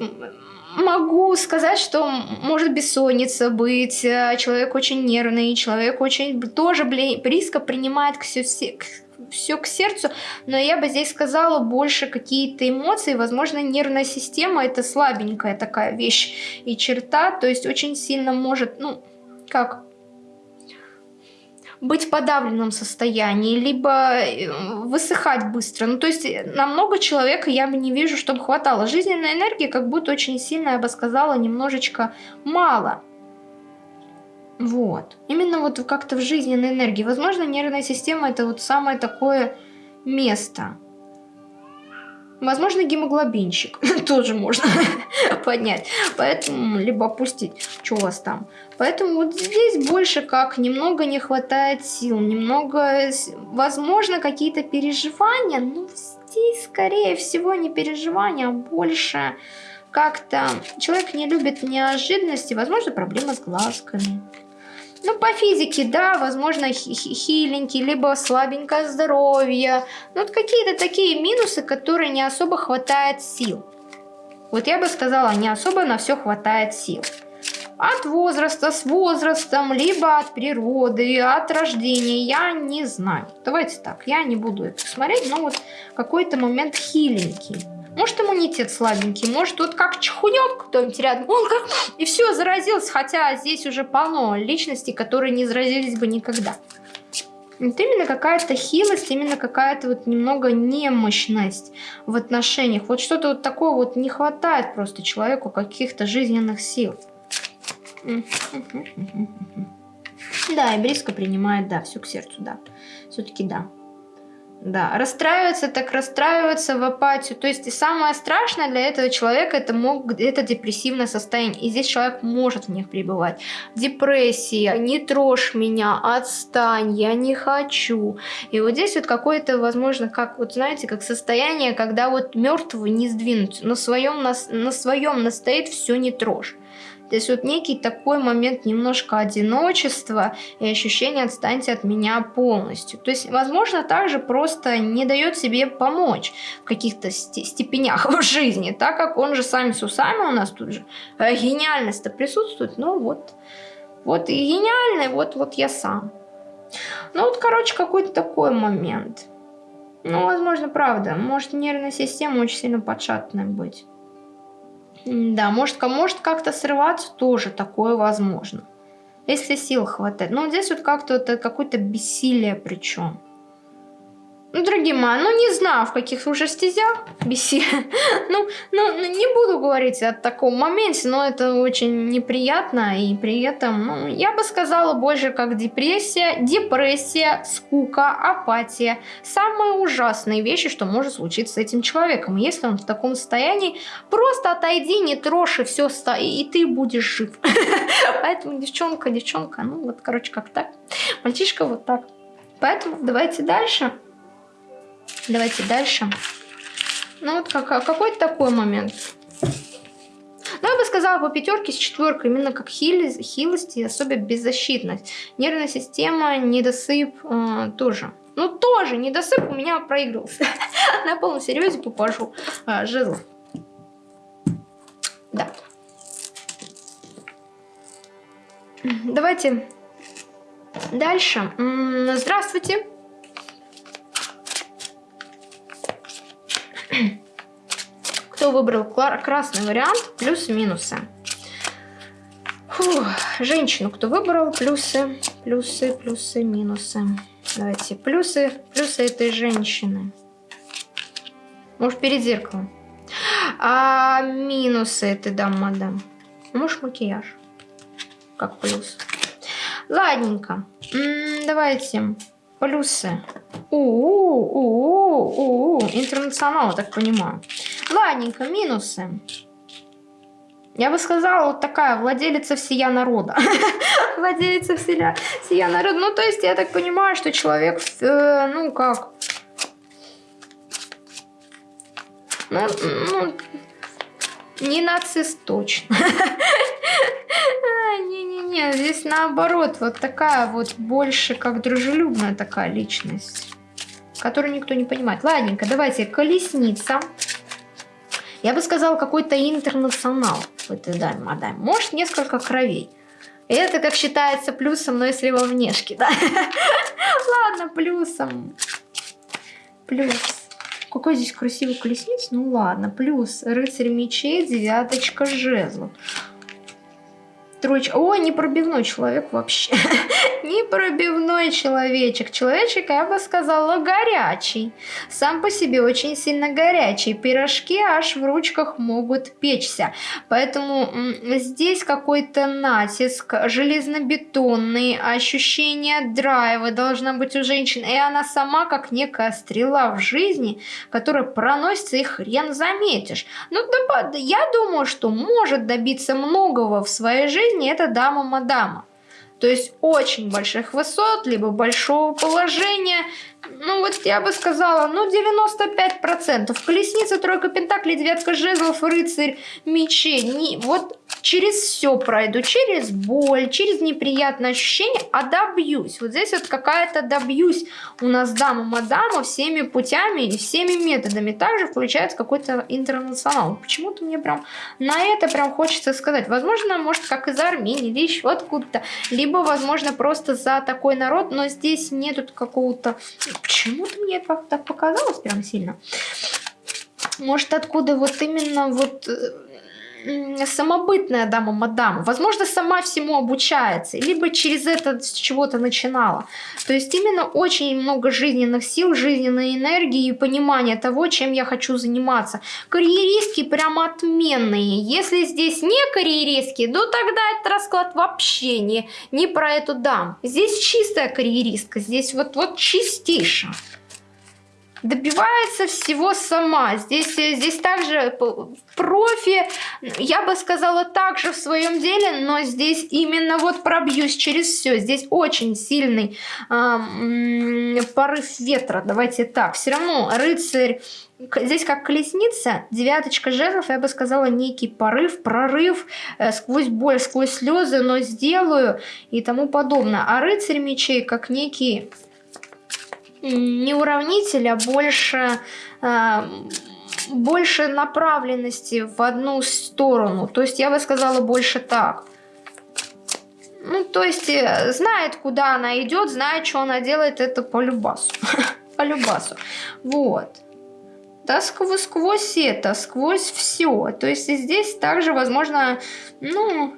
Speaker 1: могу сказать, что может бессонница быть, э, человек очень нервный, человек очень тоже близко принимает все к сердцу, но я бы здесь сказала больше какие-то эмоции, возможно, нервная система это слабенькая такая вещь и черта, то есть очень сильно может, ну, как быть в подавленном состоянии, либо э, высыхать быстро. Ну, то есть э, на много человека я бы не вижу, чтобы хватало. Жизненной энергии как будто очень сильно, я бы сказала, немножечко мало. Вот. Именно вот как-то в жизненной энергии. Возможно, нервная система это вот самое такое место. Возможно, гемоглобинчик тоже можно поднять. Поэтому, либо опустить, что у вас там. Поэтому вот здесь больше как немного не хватает сил, немного, возможно, какие-то переживания, но здесь, скорее всего, не переживания, а больше как-то человек не любит неожиданности, возможно, проблема с глазками. Ну, по физике, да, возможно, хиленький, либо слабенькое здоровье. Ну, вот какие-то такие минусы, которые не особо хватает сил. Вот я бы сказала, не особо на все хватает сил. От возраста, с возрастом, либо от природы, от рождения, я не знаю. Давайте так, я не буду это смотреть, но вот какой-то момент хиленький. Может иммунитет слабенький, может вот как чехунек кто-нибудь рядом, он как, и все, заразился, хотя здесь уже полно личностей, которые не заразились бы никогда. Вот именно какая-то хилость, именно какая-то вот немного немощность в отношениях. Вот что-то вот такое вот не хватает просто человеку каких-то жизненных сил. Да, и близко принимает, да, все к сердцу, да. Все-таки да. Да, расстраиваться так расстраиваться в апатию. То есть и самое страшное для этого человека это, мог, это депрессивное состояние. И здесь человек может в них пребывать. Депрессия, не трожь меня, отстань, я не хочу. И вот здесь вот какое-то, возможно, как вот знаете, как состояние, когда вот мертвого не сдвинуть, на своем, на, на своем настоит все не трожь. То есть вот некий такой момент немножко одиночества и ощущение «отстаньте от меня полностью». То есть, возможно, также просто не дает себе помочь в каких-то степенях в жизни, так как он же сами с усами у нас тут же э, гениальность-то присутствует. Ну вот, вот и гениальный, вот, вот я сам. Ну вот, короче, какой-то такой момент. Ну, возможно, правда. Может, нервная система очень сильно подшатанная быть. Да, может, может как-то срываться, тоже такое возможно. Если сил хватает. Но здесь вот как-то вот какое-то бессилие причем. Ну, дорогие мои, ну не знаю, в каких уже стезях беси. ну, ну, не буду говорить о таком моменте, но это очень неприятно. И при этом, ну, я бы сказала больше как депрессия, депрессия, скука, апатия. Самые ужасные вещи, что может случиться с этим человеком. Если он в таком состоянии, просто отойди, не трожь, и все, и ты будешь жив. Поэтому девчонка, девчонка, ну вот, короче, как так. Мальчишка вот так. Поэтому давайте дальше. Давайте дальше. Ну вот как, какой-то такой момент. Ну, я бы сказала, по пятерке с четверкой, именно как хилость, хилость и особенно беззащитность. Нервная система, недосып э, тоже. Ну, тоже недосып у меня проигрался. На полном серьезе попажу э, жезл. Да. Давайте дальше. Здравствуйте. Кто выбрал красный вариант, плюсы-минусы. Женщину кто выбрал, плюсы, плюсы, плюсы, минусы. Давайте, плюсы, плюсы этой женщины. Может, перед зеркалом. А минусы этой дамы, мадам. Может, макияж. Как плюс. Ладненько. М -м, давайте. Плюсы. У-у-у-у-у. Интернационал, так понимаю. Ладненько, минусы. Я бы сказала, вот такая владелица всея народа. владелица всея народа. Ну, то есть, я так понимаю, что человек, э, ну, как... Ну, ну, не нацист точно. Не-не-не, здесь наоборот, вот такая вот больше как дружелюбная такая личность, которую никто не понимает. Ладненько, давайте колесница. Я бы сказала, какой-то интернационал в этой даме, мадам. Может, несколько кровей. Это как считается плюсом, но если во внешке, да? Ладно, плюсом. Плюс. Какой здесь красивый колесниц? Ну ладно, плюс рыцарь мечей, девяточка жезлов. Троечка. О, непробивной человек вообще. непробивной человечек. Человечек, я бы сказала, горячий. Сам по себе очень сильно горячий. Пирожки аж в ручках могут печься. Поэтому здесь какой-то натиск, железнобетонный, ощущение драйва должна быть у женщин. И она сама как некая стрела в жизни, которая проносится и хрен заметишь. Ну, я думаю, что может добиться многого в своей жизни, жизни это дама-мадама. То есть очень больших высот, либо большого положения. Ну вот я бы сказала, ну 95%. Колесница, тройка пентаклей, девятка жезлов, рыцарь мечей. Не, вот через все пройду, через боль, через неприятные ощущения, а добьюсь. Вот здесь вот какая-то добьюсь у нас дама мадама всеми путями и всеми методами. Также включается какой-то интернационал. Почему-то мне прям на это прям хочется сказать. Возможно, может, как из Армении или еще откуда-то. Либо, возможно, просто за такой народ, но здесь нету какого-то... Почему-то мне это так показалось прям сильно. Может, откуда вот именно вот э, самобытная дама-мадам, возможно, сама всему обучается, либо через это с чего-то начинала. То есть именно очень много жизненных сил, жизненной энергии и понимания того, чем я хочу заниматься. Карьеристки прям отменные. Если здесь не карьеристки, то тогда этот расклад вообще не, не про эту дам. Здесь чистая карьеристка, здесь вот, вот чистейшая добивается всего сама. Здесь, э, здесь также профи, я бы сказала, также в своем деле, но здесь именно вот пробьюсь через все. Здесь очень сильный э, порыв ветра, давайте так. Все равно рыцарь Здесь как колесница, девяточка жезлов, я бы сказала, некий порыв, прорыв, э, сквозь боль, сквозь слезы, но сделаю и тому подобное. А рыцарь мечей как некий не уравнитель, а больше, э, больше направленности в одну сторону. То есть я бы сказала больше так. Ну, то есть э, знает, куда она идет, знает, что она делает, это по любасу. по любасу. Вот. Да, сквозь, сквозь это, сквозь все. То есть здесь также, возможно, ну,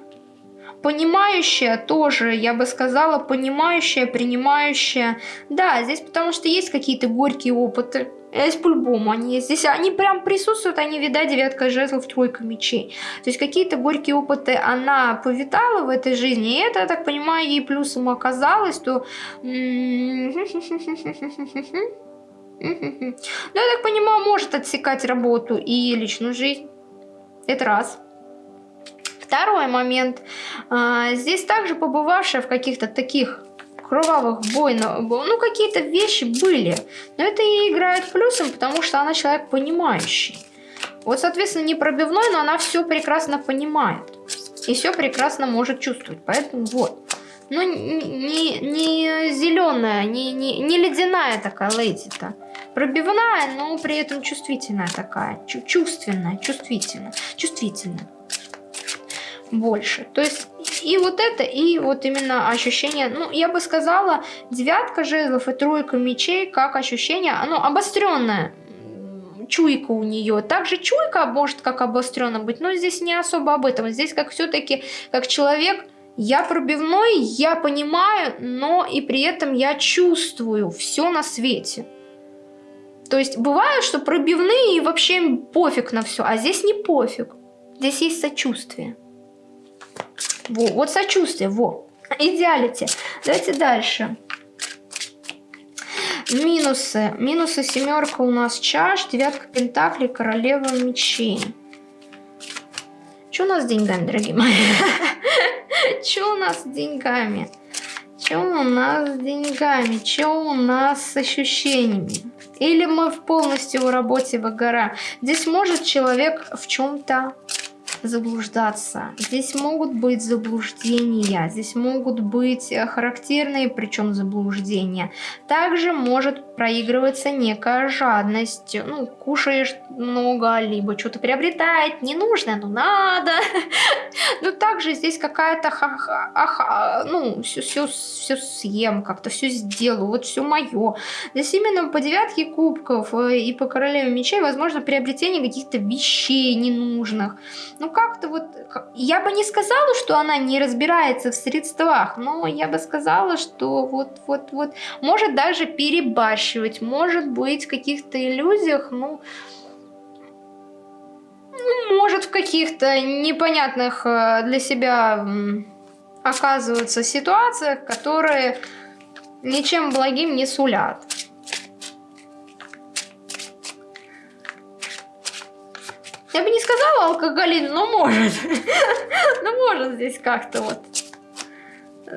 Speaker 1: понимающая тоже, я бы сказала, понимающая, принимающая. Да, здесь потому что есть какие-то горькие опыты. Здесь по-любому они есть. Здесь они прям присутствуют, они, видать, девятка жезлов, тройка мечей. То есть какие-то горькие опыты она повитала в этой жизни, и это, я так понимаю, ей плюсом оказалось, то... Ну, я так понимаю, может отсекать работу и личную жизнь. Это раз. Второй момент. А, здесь также побывавшая в каких-то таких кровавых бойнах, ну какие-то вещи были. Но это и играет плюсом, потому что она человек понимающий. Вот, соответственно, не пробивной, но она все прекрасно понимает. И все прекрасно может чувствовать. Поэтому вот. Ну, не, не зеленая, не, не, не ледяная такая леди-то. Пробивная, но при этом чувствительная такая. Чувственная, чувствительная. Чувствительная больше. То есть и вот это, и вот именно ощущение, ну, я бы сказала, девятка жезлов и тройка мечей, как ощущение, оно обостренное, чуйка у нее. Также чуйка может как обостренно быть, но здесь не особо об этом. Здесь как все-таки, как человек, я пробивной, я понимаю, но и при этом я чувствую все на свете. То есть бывает, что пробивные и вообще пофиг на все, а здесь не пофиг. Здесь есть сочувствие. Во, вот сочувствие, во. Идеалити. Давайте дальше. Минусы. Минусы семерка у нас чаш, девятка пентаклей, королева мечей. Что у нас с деньгами, дорогие мои? Что у нас с деньгами? Что у нас с деньгами? Что у нас с ощущениями? Или мы в полностью в работе выгораем? Здесь может человек в чем-то заблуждаться. Здесь могут быть заблуждения, здесь могут быть э, характерные, причем заблуждения. Также может проигрываться некая жадность. Ну, кушаешь много, либо что-то приобретает, не нужно, но надо. Но также здесь какая-то, ну, все, все, все съем, как-то все сделаю, вот все мое. Здесь именно по девятке кубков э, и по королеве мечей, возможно, приобретение каких-то вещей ненужных. Ну, как-то вот, я бы не сказала, что она не разбирается в средствах, но я бы сказала, что вот, вот, вот, может даже перебарщивать, может быть в каких-то иллюзиях, ну, ну может в каких-то непонятных э, для себя оказываются ситуациях, которые ничем благим не сулят. Я бы не сказала алкоголизм, но может. но может здесь как-то вот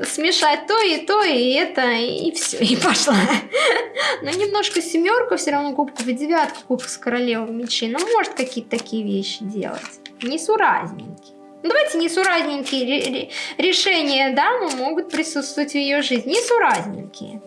Speaker 1: смешать то и то, и это, и все, и пошла. Но немножко семерка все равно кубков и девятка кубков с королевой мечей. Ну, может какие-то такие вещи делать. Несуразненькие. Ну, давайте несуразненькие решения дамы могут присутствовать в ее жизни. Несуразненькие.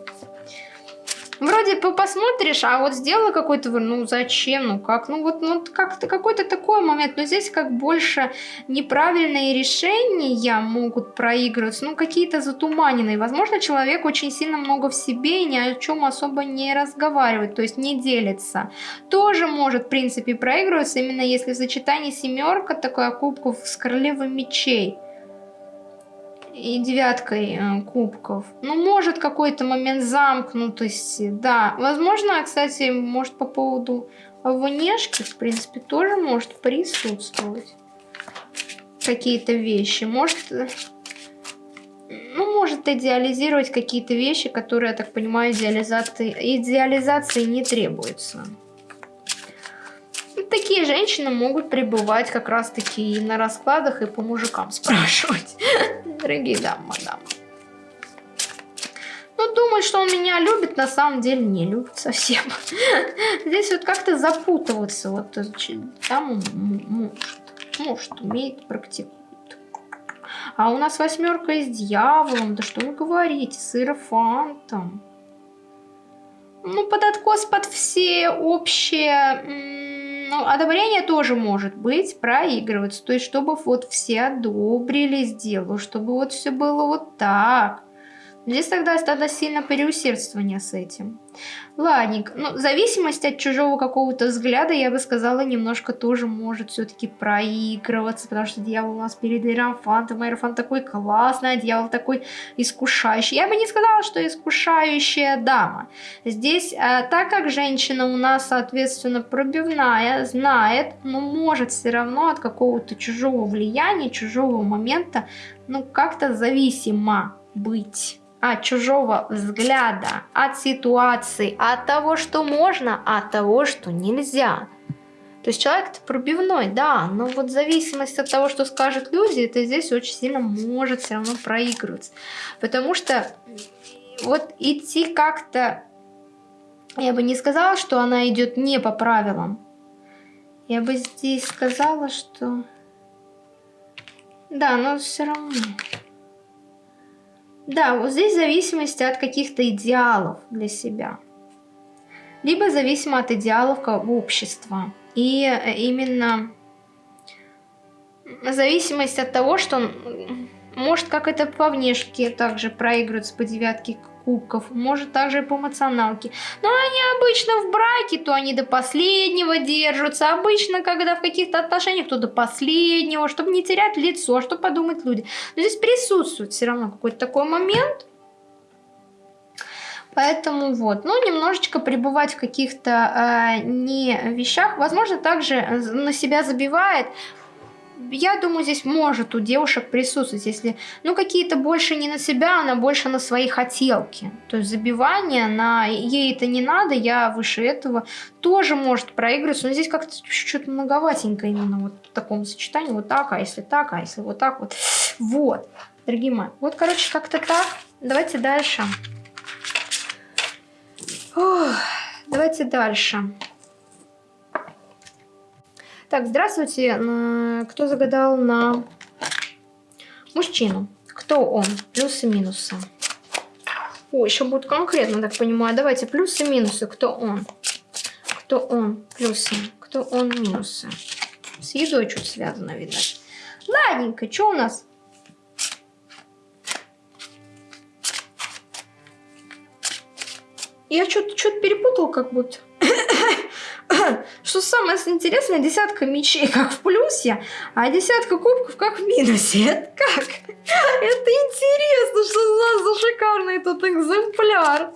Speaker 1: Вроде посмотришь, а вот сделала какой-то, ну зачем, ну как, ну вот ну, как-то какой-то такой момент, но здесь как больше неправильные решения могут проигрываться, ну какие-то затуманенные. Возможно, человек очень сильно много в себе и ни о чем особо не разговаривает, то есть не делится. Тоже может, в принципе, проигрываться, именно если в сочетании семерка такая кубков с королевой мечей и девяткой э, кубков. Ну, может какой-то момент замкнутости, да. Возможно, кстати, может по поводу внешки, в принципе, тоже может присутствовать какие-то вещи. Может, э, ну, может идеализировать какие-то вещи, которые, я так понимаю, идеализации, идеализации не требуется такие женщины могут пребывать как раз-таки и на раскладах, и по мужикам спрашивать. Дорогие дамы, мадам. Ну, думать, что он меня любит, на самом деле не любит совсем. Здесь вот как-то запутываться. Вот там может. Может, умеет, практикует. А у нас восьмерка с дьяволом. Да что вы говорите, с иерофантом. Ну, под откос, под все общие ну, одобрение тоже может быть проигрываться. То есть, чтобы вот все одобрили сделку, чтобы вот все было вот так. Здесь тогда тогда сильно переусердствование с этим. Ладненько. Ну, зависимость от чужого какого-то взгляда, я бы сказала, немножко тоже может все-таки проигрываться, потому что дьявол у нас перед Иерофантом. Иерофант такой классный, а дьявол такой искушающий. Я бы не сказала, что искушающая дама. Здесь, а, так как женщина у нас, соответственно, пробивная, знает, но может все равно от какого-то чужого влияния, чужого момента, ну, как-то зависима быть от чужого взгляда, от ситуации, от того, что можно, от того, что нельзя. То есть человек пробивной, да, но вот зависимость от того, что скажут люди, это здесь очень сильно может все равно проигрываться. Потому что вот идти как-то, я бы не сказала, что она идет не по правилам. Я бы здесь сказала, что... Да, но все равно... Да, вот здесь зависимость от каких-то идеалов для себя. Либо зависимо от идеалов общества. И э, именно зависимость от того, что может как это по внешке также проигрывается по девятке кубков, может также и по эмоционалке. Но они обычно в браке, то они до последнего держатся. Обычно, когда в каких-то отношениях, то до последнего, чтобы не терять лицо, что подумают люди. Но здесь присутствует все равно какой-то такой момент. Поэтому вот, ну, немножечко пребывать в каких-то э, не вещах, возможно, также на себя забивает, я думаю, здесь может у девушек присутствовать, если, ну, какие-то больше не на себя, она больше на свои хотелки. То есть забивание на ей это не надо, я выше этого, тоже может проигрываться, но здесь как-то что-то многоватенько именно вот в таком сочетании, вот так, а если так, а если вот так вот. Вот, дорогие мои, вот, короче, как-то так. Давайте дальше. Ох, давайте дальше. Так, здравствуйте. Кто загадал на мужчину? Кто он? Плюсы, минусы. О, еще будет конкретно, так понимаю. Давайте плюсы, минусы. Кто он? Кто он? Плюсы. Кто он? Минусы. С едой чуть связано, видать. Ладненько, что у нас? Я что-то что перепутал как будто. Что самое интересное, десятка мечей как в плюсе, а десятка кубков как в минусе. Это как? Это интересно, что у нас за шикарный тут экземпляр.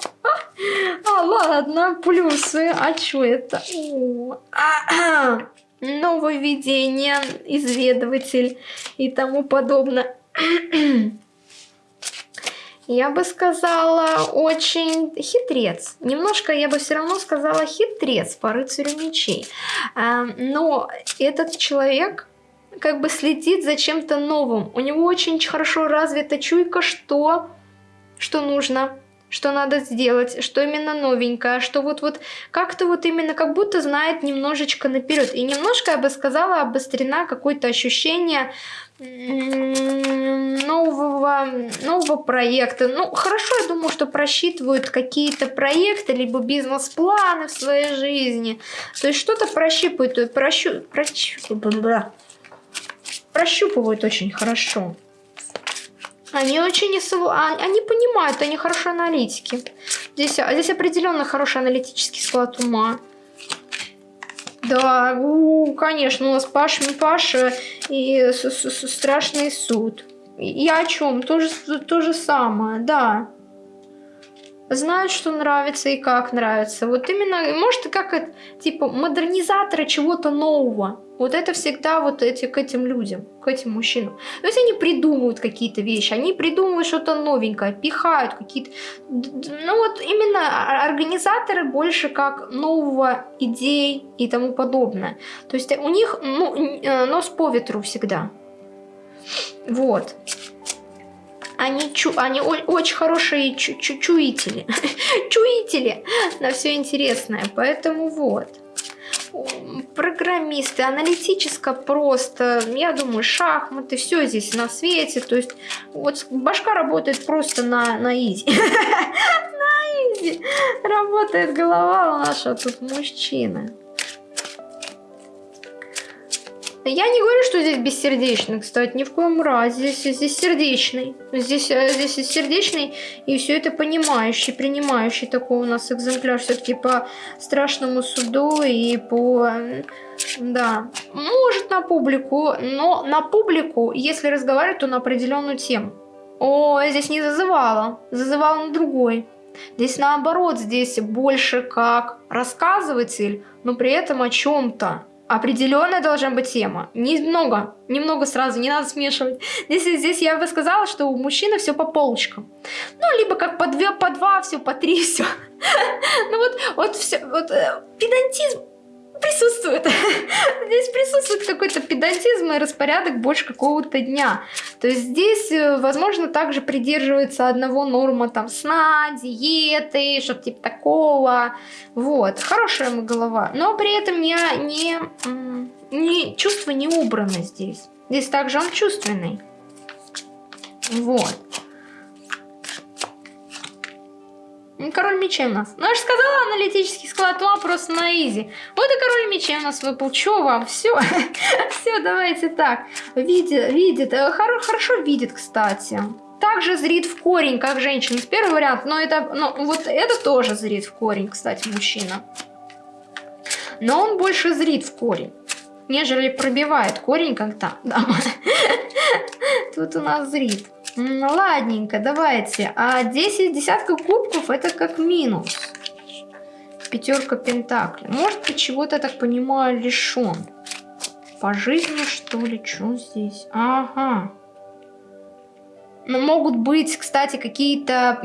Speaker 1: А, ладно, плюсы. А что это? О, нововведение, изведыватель и тому подобное я бы сказала, очень хитрец. Немножко я бы все равно сказала хитрец по рыцарю мечей. Эм, но этот человек как бы следит за чем-то новым. У него очень хорошо развита чуйка, что, что нужно, что надо сделать, что именно новенькое, что вот-вот как-то вот именно как будто знает немножечко наперед. И немножко, я бы сказала, обострена какое-то ощущение нового, нового проекта. Ну, хорошо, я думаю, что просчитывают какие-то проекты, либо бизнес-планы в своей жизни. То есть что-то прощипывают, прощу, прощу, прощупывают очень хорошо. Они очень а, они понимают, они хорошие аналитики. Здесь, а, здесь определенно хороший аналитический склад ума. Да, у, конечно, у нас Паша, Паша и с, с, с, страшный суд. Я о чем? То же, то же самое, да знают, что нравится и как нравится. Вот именно, может, как это, типа, модернизаторы чего-то нового. Вот это всегда вот эти, к этим людям, к этим мужчинам. То есть они придумывают какие-то вещи, они придумывают что-то новенькое, пихают какие-то... Ну вот именно организаторы больше как нового идей и тому подобное. То есть у них ну, э, нос по ветру всегда. Вот. Они, чу, они очень хорошие чу, чу, чуители. чуители на все интересное. Поэтому вот. Программисты, аналитическо просто, я думаю, шахматы, все здесь на свете. То есть вот башка работает просто на, на изи. на изи. Работает голова у нашего тут мужчины. Я не говорю, что здесь бессердечный, кстати, ни в коем разе. Здесь, здесь сердечный. Здесь, э, здесь сердечный и все это понимающий, принимающий такой у нас экземпляр все-таки по страшному суду и по... Да, может на публику, но на публику, если разговаривать, то на определенную тему. О, здесь не зазывала, зазывала на другой. Здесь наоборот, здесь больше как рассказыватель, но при этом о чем-то определенная должна быть тема. Немного, немного сразу, не надо смешивать. Здесь, здесь я бы сказала, что у мужчины все по полочкам. Ну, либо как по две, по два, все, по три, все. Ну вот, вот все, вот э, педантизм присутствует. Здесь присутствует какой-то педантизм и распорядок больше какого-то дня. То есть здесь, э, возможно, также придерживается одного норма там сна, диеты, что-то типа такого. Вот, хорошая мы голова. Но при этом я не, не чувство не убрано здесь. Здесь также он чувственный. Вот. Король мечей у нас. Ну, я же сказала, аналитический склад ума просто на изи. Вот и король мечей у нас выпал. Че вам? Все. Все, давайте так. Видит, видит. Э, хоро хорошо видит, кстати. Также зрит в корень, как женщина. С первый вариант. Но это, ну, вот это тоже зрит в корень, кстати, мужчина. Но он больше зрит в корень нежели пробивает корень как-то. Тут у нас зрит. Ладненько, давайте. А 10 десятков кубков это как минус. Пятерка пентаклей. Может быть, чего-то, так понимаю, лишен. По жизни, что ли? Что здесь? Ага. Ну, могут быть, кстати, какие-то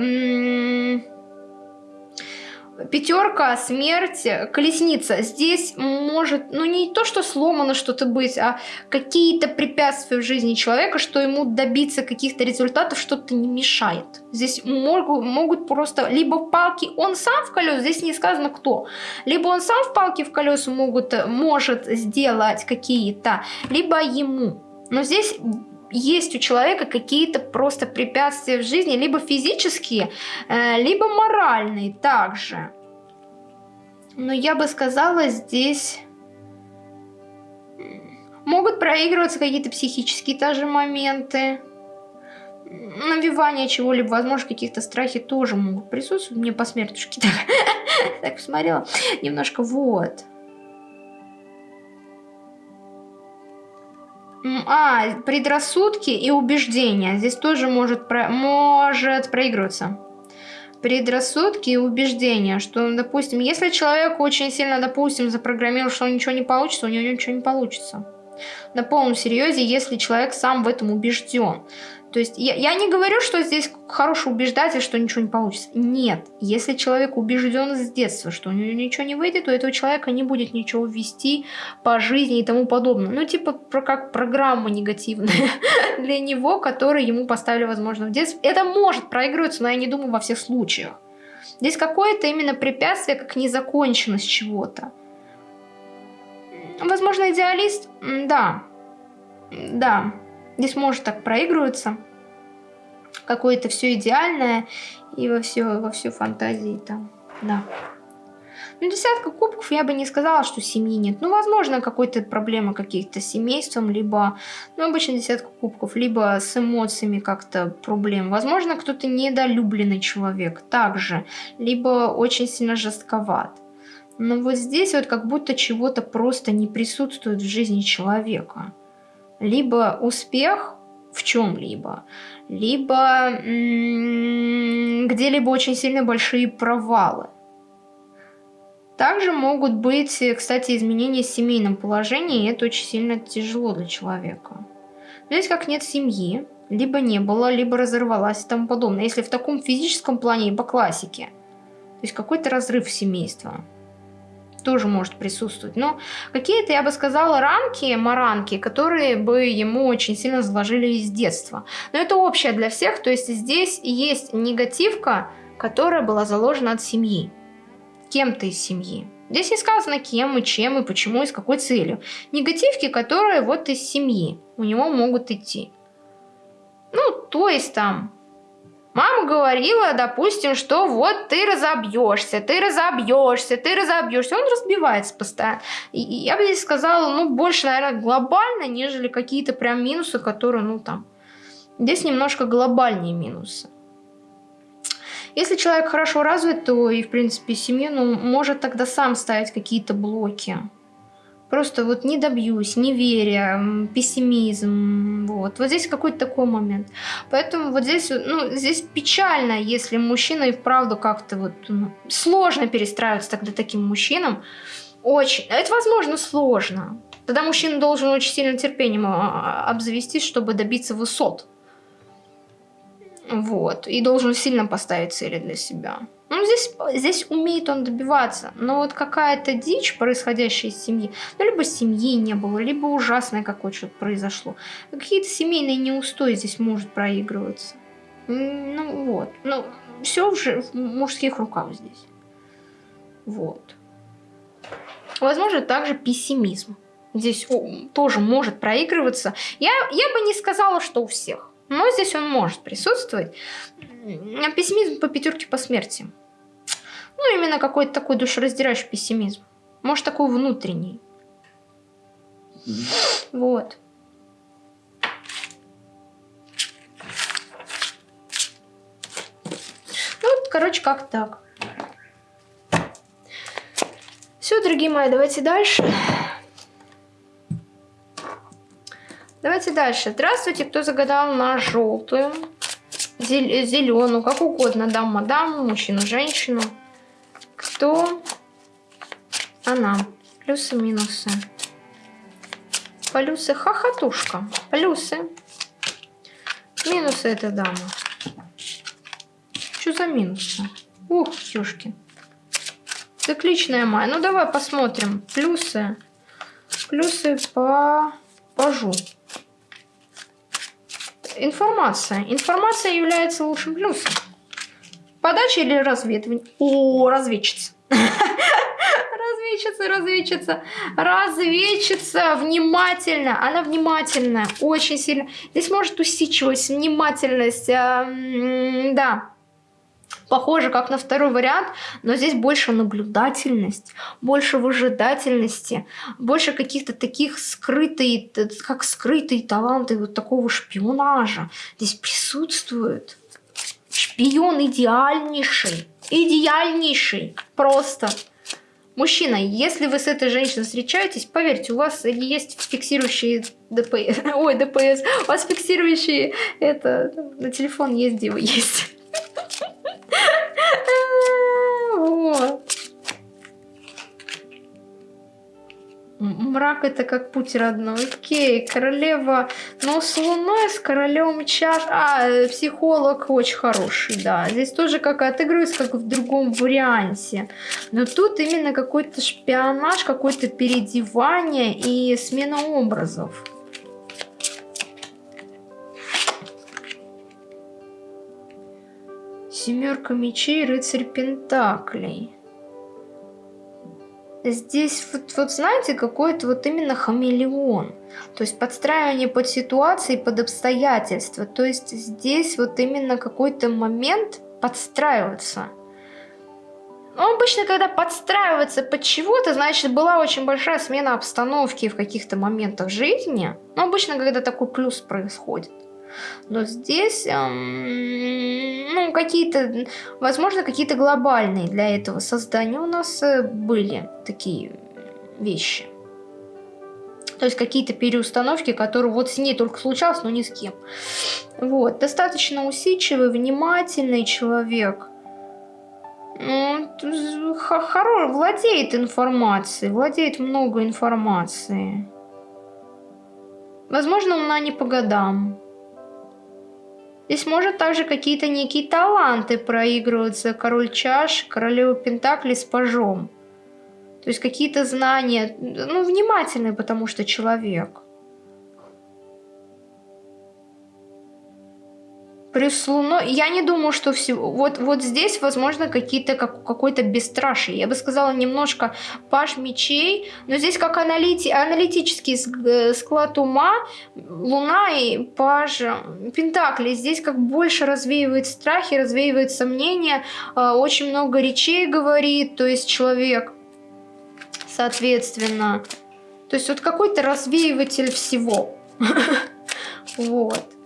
Speaker 1: пятерка, смерть, колесница. Здесь может, ну не то, что сломано что-то быть, а какие-то препятствия в жизни человека, что ему добиться каких-то результатов что-то не мешает. Здесь могут, могут просто либо палки, он сам в колес, здесь не сказано кто, либо он сам в палки в колеса могут, может сделать какие-то, либо ему. Но здесь есть у человека какие-то просто препятствия в жизни, либо физические, э, либо моральные также. Но я бы сказала, здесь могут проигрываться какие-то психические даже моменты. Навивание чего-либо, возможно, каких-то страхи тоже могут присутствовать. Мне по смертушке так посмотрела. Немножко вот. А, предрассудки и убеждения. Здесь тоже может, про... может проигрываться. Предрассудки и убеждения, что, допустим, если человек очень сильно, допустим, запрограммировал, что ничего не получится, у него ничего не получится. На полном серьезе, если человек сам в этом убежден. То есть я, я не говорю, что здесь хороший убеждатель, что ничего не получится. Нет. Если человек убежден с детства, что у него ничего не выйдет, то этого человека не будет ничего вести по жизни и тому подобное. Ну, типа, про, как программа негативная для него, которую ему поставили, возможно, в детстве. Это может проигрываться, но я не думаю во всех случаях. Здесь какое-то именно препятствие, как незаконченность чего-то. Возможно, идеалист? Да. Да. Здесь может так проигрываться. Какое-то все идеальное и во все, во всю фантазии там. Да. Ну, десятка кубков я бы не сказала, что семьи нет. Ну, возможно, какой-то проблемы каких-то с семейством, либо, ну, обычно десятка кубков, либо с эмоциями как-то проблем. Возможно, кто-то недолюбленный человек также, либо очень сильно жестковат. Но вот здесь вот как будто чего-то просто не присутствует в жизни человека либо успех в чем-либо, либо где-либо очень сильно большие провалы. Также могут быть, кстати, изменения в семейном положении, и это очень сильно тяжело для человека. Здесь как нет семьи, либо не было, либо разорвалась и тому подобное. Если в таком физическом плане и по классике. То есть какой-то разрыв семейства тоже может присутствовать. Но какие-то, я бы сказала, рамки, маранки, которые бы ему очень сильно заложили из детства. Но это общее для всех, то есть здесь есть негативка, которая была заложена от семьи, кем-то из семьи. Здесь не сказано кем и чем и почему и с какой целью. Негативки, которые вот из семьи у него могут идти. Ну, то есть там Мама говорила, допустим, что вот ты разобьешься, ты разобьешься, ты разобьешься. Он разбивается постоянно. И я бы здесь сказала, ну, больше, наверное, глобально, нежели какие-то прям минусы, которые, ну, там... Здесь немножко глобальнее минусы. Если человек хорошо развит, то и, в принципе, семью, ну, может тогда сам ставить какие-то блоки. Просто вот не добьюсь, неверие, пессимизм. Вот. вот здесь какой-то такой момент. Поэтому вот здесь, ну, здесь печально, если мужчина и вправду как-то вот ну, сложно перестраиваться тогда таким мужчинам. Очень. Это, возможно, сложно. Тогда мужчина должен очень сильно терпением а, а, обзавестись, чтобы добиться высот. Вот. И должен сильно поставить цели для себя. Ну, здесь, здесь умеет он добиваться. Но вот какая-то дичь, происходящая из семьи, ну, либо семьи не было, либо ужасное какое-то произошло. Какие-то семейные неустои здесь может проигрываться. Ну, вот. Ну, все в, в мужских руках здесь. Вот. Возможно, также пессимизм. Здесь тоже может проигрываться. Я, я бы не сказала, что у всех. Но здесь он может присутствовать. Пессимизм по пятерке по смерти. Ну, именно какой-то такой душераздирающий пессимизм. Может, такой внутренний. Вот. Ну, вот, короче, как так. Все, дорогие мои, давайте дальше. Давайте дальше. Здравствуйте, кто загадал на желтую, зеленую, как угодно, дама, даму, мужчину, женщину кто она. Плюсы-минусы. Плюсы хохотушка. Плюсы. Минусы это дама. Что за минусы? Ух, ёшки. Цикличная мая. Ну, давай посмотрим. Плюсы. Плюсы по пажу. Информация. Информация является лучшим плюсом. Подача или разведывание? О, разведчица. Разведчица, разведчица, разведчица, внимательно, она внимательная, очень сильно. Здесь может усидчивость, внимательность, э, да, похоже как на второй вариант, но здесь больше наблюдательность, больше выжидательности, больше каких-то таких скрытые, как скрытые таланты вот такого шпионажа здесь присутствуют. Шпион идеальнейший. Идеальнейший. Просто. Мужчина, если вы с этой женщиной встречаетесь, поверьте, у вас есть фиксирующие ДПС. Ой, ДПС. У вас фиксирующие это на телефон есть, где вы есть. Вот. Мрак это как путь родной. Окей, королева. Но с луной, с королем чаш. А, психолог очень хороший, да. Здесь тоже как отыгрывается, как в другом варианте. Но тут именно какой-то шпионаж, какое-то переодевание и смена образов. Семерка мечей, рыцарь пентаклей. Здесь вот, вот знаете, какой-то вот именно хамелеон. То есть подстраивание под ситуации, под обстоятельства. То есть здесь вот именно какой-то момент подстраиваться. Но обычно, когда подстраиваться под чего-то, значит, была очень большая смена обстановки в каких-то моментах жизни. Но обычно, когда такой плюс происходит. Но здесь, эм, ну, какие-то, возможно, какие-то глобальные для этого создания у нас э, были такие вещи. То есть какие-то переустановки, которые вот с ней только случалось, но ни с кем. Вот. Достаточно усидчивый, внимательный человек. Ну, хорош, владеет информацией, владеет много информации. Возможно, она не по годам. Здесь может также какие-то некие таланты проигрываться. Король чаш, королева пентакли с пажом. То есть какие-то знания, ну, внимательный, потому что человек. Плюс Луной, я не думаю, что все, вот, вот здесь, возможно, какие-то, как, какой-то бесстрашие. Я бы сказала, немножко паш мечей, но здесь как аналити, аналитический э, склад ума, Луна и паш Пентакли. Здесь как больше развеивает страхи, развеивает сомнения, э, очень много речей говорит, то есть человек, соответственно. То есть вот какой-то развеиватель всего. Вот.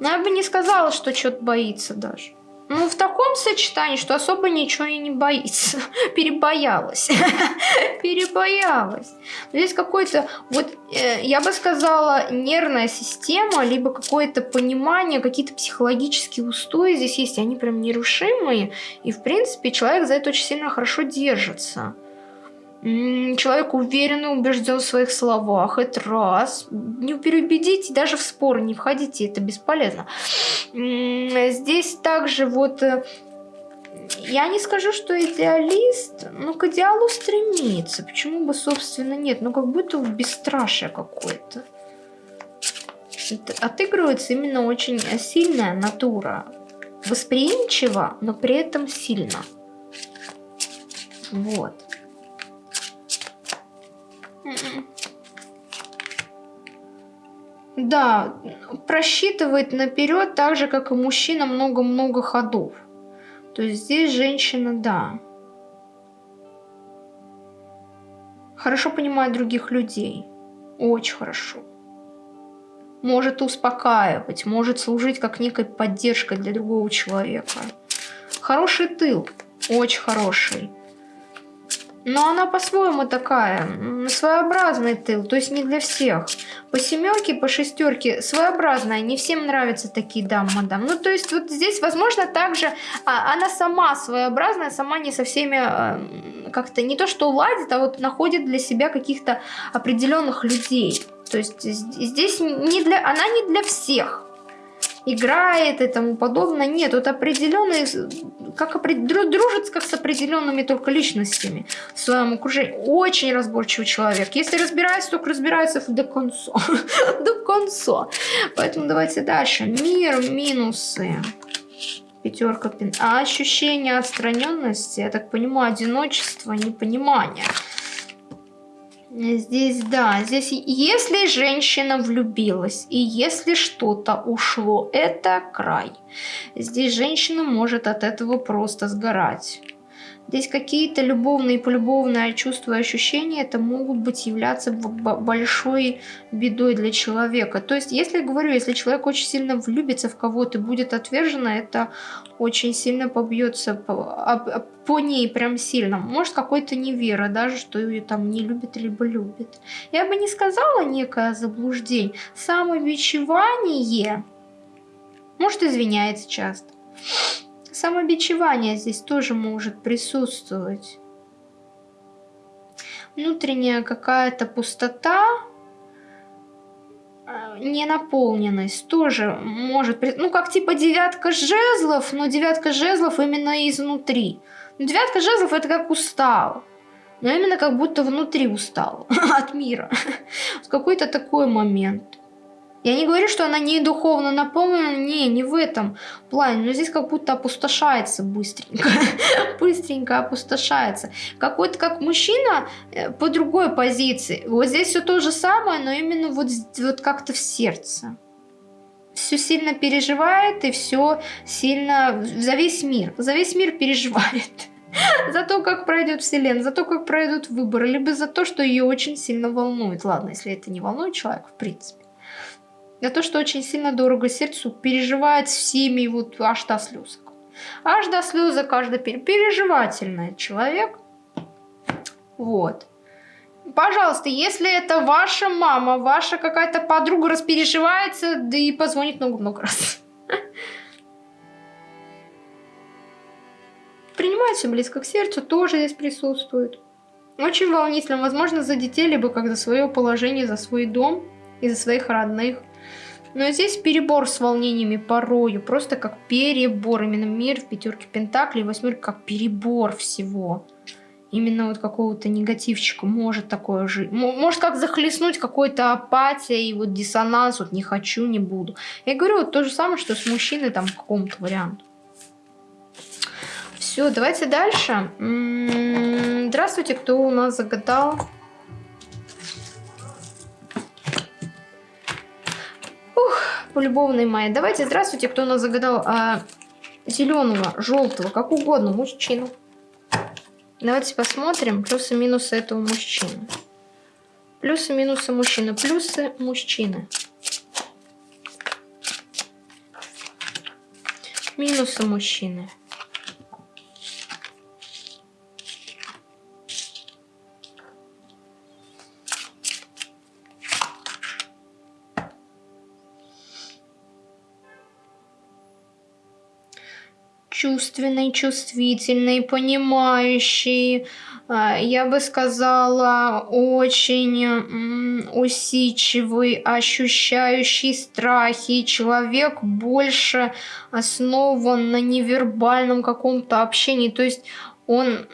Speaker 1: Но я бы не сказала, что что-то боится даже. Ну, в таком сочетании, что особо ничего и не боится. Перебоялась. Перебоялась. Здесь какой-то, вот, э, я бы сказала, нервная система, либо какое-то понимание, какие-то психологические устои здесь есть, они прям нерушимые. И, в принципе, человек за это очень сильно хорошо держится. Человек уверенно убежден в своих словах. Это раз. Не переубедите, даже в спор не входите, это бесполезно. Здесь также вот... Э, я не скажу, что идеалист, но к идеалу стремится. Почему бы, собственно, нет? Ну, как будто бесстрашие какое-то. Отыгрывается именно очень сильная натура. Восприимчива, но при этом сильно. Вот. Да, просчитывает наперед так же, как и мужчина, много-много ходов. То есть здесь женщина, да. Хорошо понимает других людей. Очень хорошо. Может успокаивать, может служить как некой поддержкой для другого человека. Хороший тыл, очень хороший. Но она по-своему такая, своеобразный тыл, то есть не для всех. По семерке, по шестерке своеобразная, не всем нравятся такие дамы, мадам. Ну, то есть вот здесь, возможно, также а, она сама своеобразная, сама не со всеми а, как-то не то что ладит, а вот находит для себя каких-то определенных людей. То есть здесь не для, она не для всех играет и тому подобное. Нет, вот определенные, как дружит как с определенными только личностями в своем окружении. Очень разборчивый человек. Если разбирается, только разбирается до конца. до конца. Поэтому давайте дальше. Мир, минусы. Пятерка пин. А ощущение отстраненности, я так понимаю, одиночество, непонимание. Здесь, да, здесь если женщина влюбилась и если что-то ушло, это край. Здесь женщина может от этого просто сгорать. Здесь какие-то любовные, полюбовные чувства и ощущения, это могут быть являться большой бедой для человека. То есть, если говорю, если человек очень сильно влюбится в кого-то и будет отвержена, это очень сильно побьется по, по ней прям сильно. Может, какой-то невера даже, что ее там не любит либо любит. Я бы не сказала некое заблуждение. Самобичевание, может, извиняется часто. Самобичевание здесь тоже может присутствовать. внутренняя какая-то пустота, э, ненаполненность тоже может... Ну, как типа девятка жезлов, но девятка жезлов именно изнутри. Девятка жезлов это как устал. Но именно как будто внутри устал от мира. Какой-то такой момент. Я не говорю, что она не духовно наполнена, не, не в этом плане, но здесь как будто опустошается быстренько, быстренько опустошается. Какой-то как мужчина э, по другой позиции. Вот здесь все то же самое, но именно вот, вот как-то в сердце. Все сильно переживает и все сильно за весь мир, за весь мир переживает. За то, как пройдет вселенная, за то, как пройдут выборы, либо за то, что ее очень сильно волнует. Ладно, если это не волнует человека, в принципе. За то, что очень сильно дорого сердцу, переживает всеми вот аж до слез. Аж до слезы каждый переживательный человек. Вот. Пожалуйста, если это ваша мама, ваша какая-то подруга распереживается, да и позвонит много-много раз. Принимает все близко к сердцу, тоже здесь присутствует. Очень волнительно, возможно, за детей, либо как за свое положение, за свой дом и за своих родных. Но здесь перебор с волнениями порою, просто как перебор. Именно мир в пятерке пентаклей, восьмерка как перебор всего. Именно вот какого-то негативчика может такое жить. Может как захлестнуть какой-то апатия и вот диссонанс, вот не хочу, не буду. Я говорю вот то же самое, что с мужчиной там в каком-то варианте. Все, давайте дальше. М-м, здравствуйте, кто у нас загадал? Полюбовной мае. Давайте, здравствуйте, кто нас загадал а, зеленого, желтого, как угодно, мужчину. Давайте посмотрим плюсы-минусы этого мужчины. Плюсы-минусы мужчины. Плюсы мужчины. Минусы мужчины. Чувственный, чувствительный, понимающий, а, я бы сказала, очень усидчивый, ощущающий страхи. Человек больше основан на невербальном каком-то общении. То есть он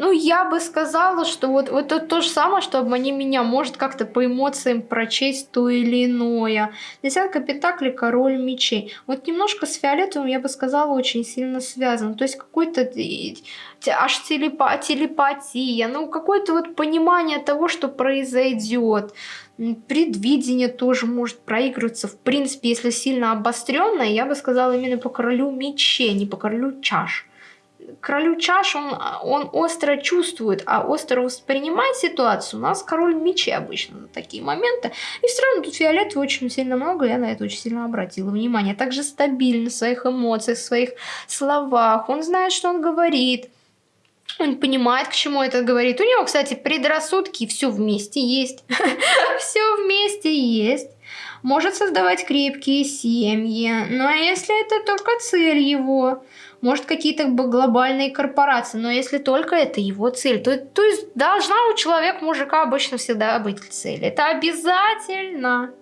Speaker 1: ну, я бы сказала, что вот, вот это то же самое, что обмани меня, может как-то по эмоциям прочесть то или иное. Десятка пентаклей, король мечей. Вот немножко с фиолетовым, я бы сказала, очень сильно связан. То есть какой-то аж телепа телепатия, ну, какое-то вот понимание того, что произойдет. Предвидение тоже может проигрываться. В принципе, если сильно обостренное, я бы сказала именно по королю мечей, не по королю чаш королю чаш, он, он остро чувствует, а остро воспринимает ситуацию. У нас король мечей обычно на такие моменты. И все равно тут фиолетового очень сильно много, я на это очень сильно обратила внимание. Также стабильно в своих эмоциях, в своих словах. Он знает, что он говорит. Он понимает, к чему это говорит. У него, кстати, предрассудки все вместе есть. Все вместе есть может создавать крепкие семьи, но если это только цель его, может какие-то глобальные корпорации, но если только это его цель, то, то есть должна у человека, мужика обычно всегда быть цель. Это обязательно.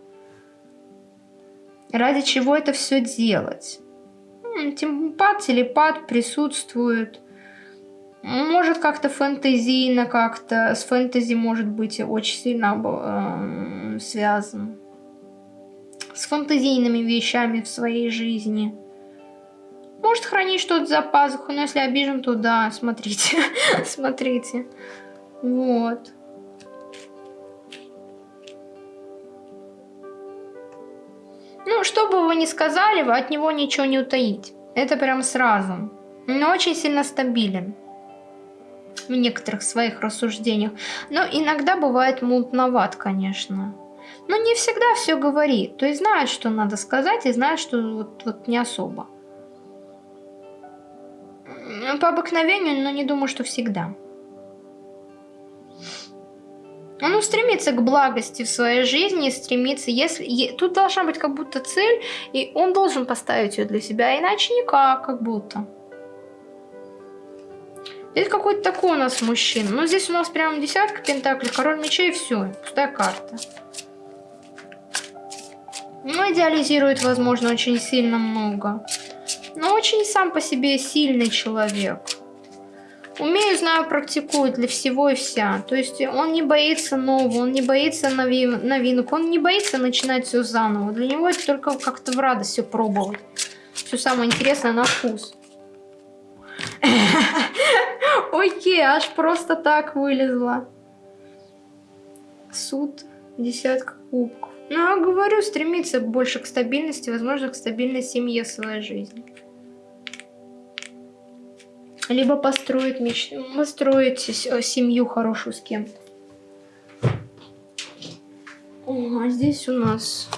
Speaker 1: Ради чего это все делать? Темпат, телепат присутствует. Может как-то фэнтезийно, как-то с фэнтези может быть очень сильно э, связан. С фэнтезийными вещами в своей жизни. Может хранить что-то за пазуху, но если обижен, то да, смотрите, смотрите. Вот. Ну, что бы вы ни сказали, вы от него ничего не утаить. Это прям сразу. Но очень сильно стабилен в некоторых своих рассуждениях. Но иногда бывает мутноват, конечно. Но не всегда все говорит. То есть знает, что надо сказать, и знает, что вот, вот не особо. По обыкновению, но не думаю, что всегда. Он стремится к благости в своей жизни, стремится, если... Тут должна быть как будто цель, и он должен поставить ее для себя, иначе никак, как будто. Это какой-то такой у нас мужчина. Но здесь у нас прям десятка пентаклей, король мечей и все. Пустая карта. Ну, идеализирует, возможно, очень сильно много. Но очень сам по себе сильный человек. Умею, знаю, практикует для всего и вся. То есть он не боится нового, он не боится нови новинок, он не боится начинать все заново. Для него это только как-то в радость все пробовать. Все самое интересное на вкус. Окей, аж просто так вылезла. Суд, десятка кубков. Ну, я говорю, стремиться больше к стабильности, возможно, к стабильной семье в своей жизни. Либо построить, меч... построить семью хорошую с кем-то. а здесь у нас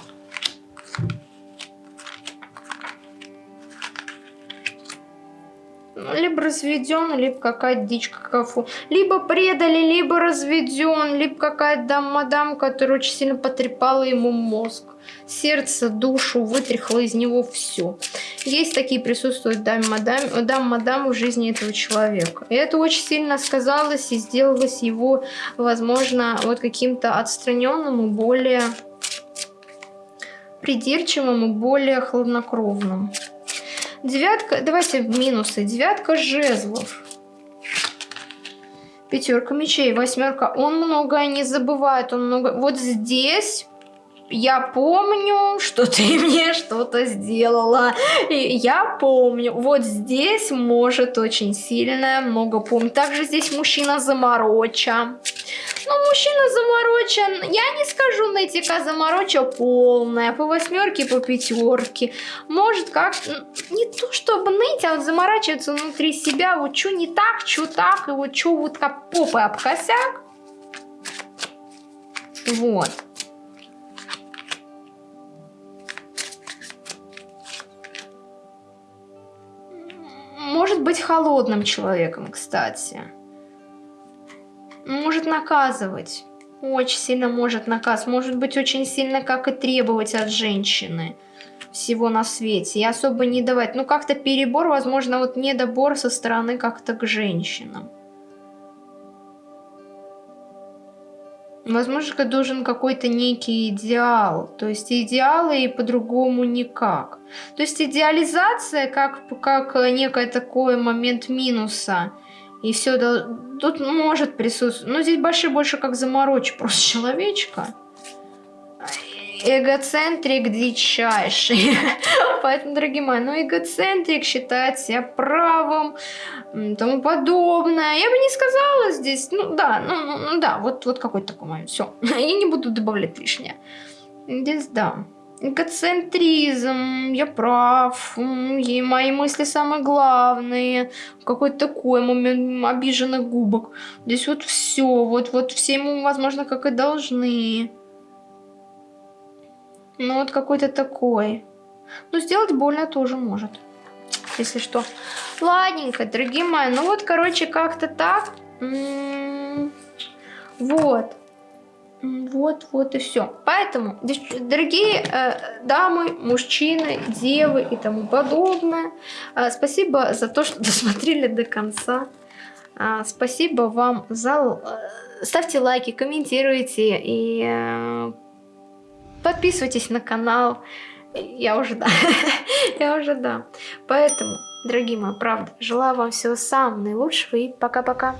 Speaker 1: либо разведен, либо какая-то дичь какафу. Либо предали, либо разведен, либо какая-то дам мадам, которая очень сильно потрепала ему мозг. Сердце, душу, вытряхла из него все. Есть такие присутствуют дам-мадам дам, мадам в жизни этого человека. И это очень сильно сказалось и сделалось его, возможно, вот каким-то отстраненным и более придирчивым и более хладнокровным. Девятка, давайте минусы. Девятка жезлов. Пятерка мечей, восьмерка. Он многое не забывает, он много... Вот здесь я помню, что ты мне что-то сделала. И я помню. Вот здесь может очень сильно много помнить. Также здесь мужчина замороча. Ну, мужчина заморочен. Я не скажу, нытика замороча полная. По восьмерке, по пятерке. Может, как... Не то, чтобы ныть, а вот заморачиваться внутри себя. Вот что не так, что так. И вот что вот как попой об косяк. Вот. Может быть холодным человеком, кстати может наказывать. Очень сильно может наказ. Может быть очень сильно как и требовать от женщины всего на свете. И особо не давать. Ну как-то перебор, возможно, вот недобор со стороны как-то к женщинам. Возможно, должен какой-то некий идеал. То есть идеалы и по-другому никак. То есть идеализация как, как некий такой момент минуса – и все, тут может присутствовать. Но здесь больше больше как заморочь просто человечка. Эгоцентрик дичайший. Поэтому, дорогие мои, ну эгоцентрик считает себя правым, тому подобное. Я бы не сказала здесь, ну да, ну, ну, ну да, вот, вот какой-то такой момент. Все, я не буду добавлять лишнее. Здесь да эгоцентризм, я прав, и мои мысли самые главные, какой-то такой момент обиженных губок. Здесь вот все, вот, вот все ему, возможно, как и должны. Ну вот какой-то такой. Ну сделать больно тоже может, если что. Ладненько, дорогие мои, ну вот, короче, как-то так. М -м -м. Вот. Вот, вот и все. Поэтому, дорогие э, дамы, мужчины, девы и тому подобное, э, спасибо за то, что досмотрели до конца. Э, спасибо вам за... Э, ставьте лайки, комментируйте и э, подписывайтесь на канал. Я уже да. Я уже да. Поэтому, дорогие мои, правда, желаю вам всего самого наилучшего и пока-пока.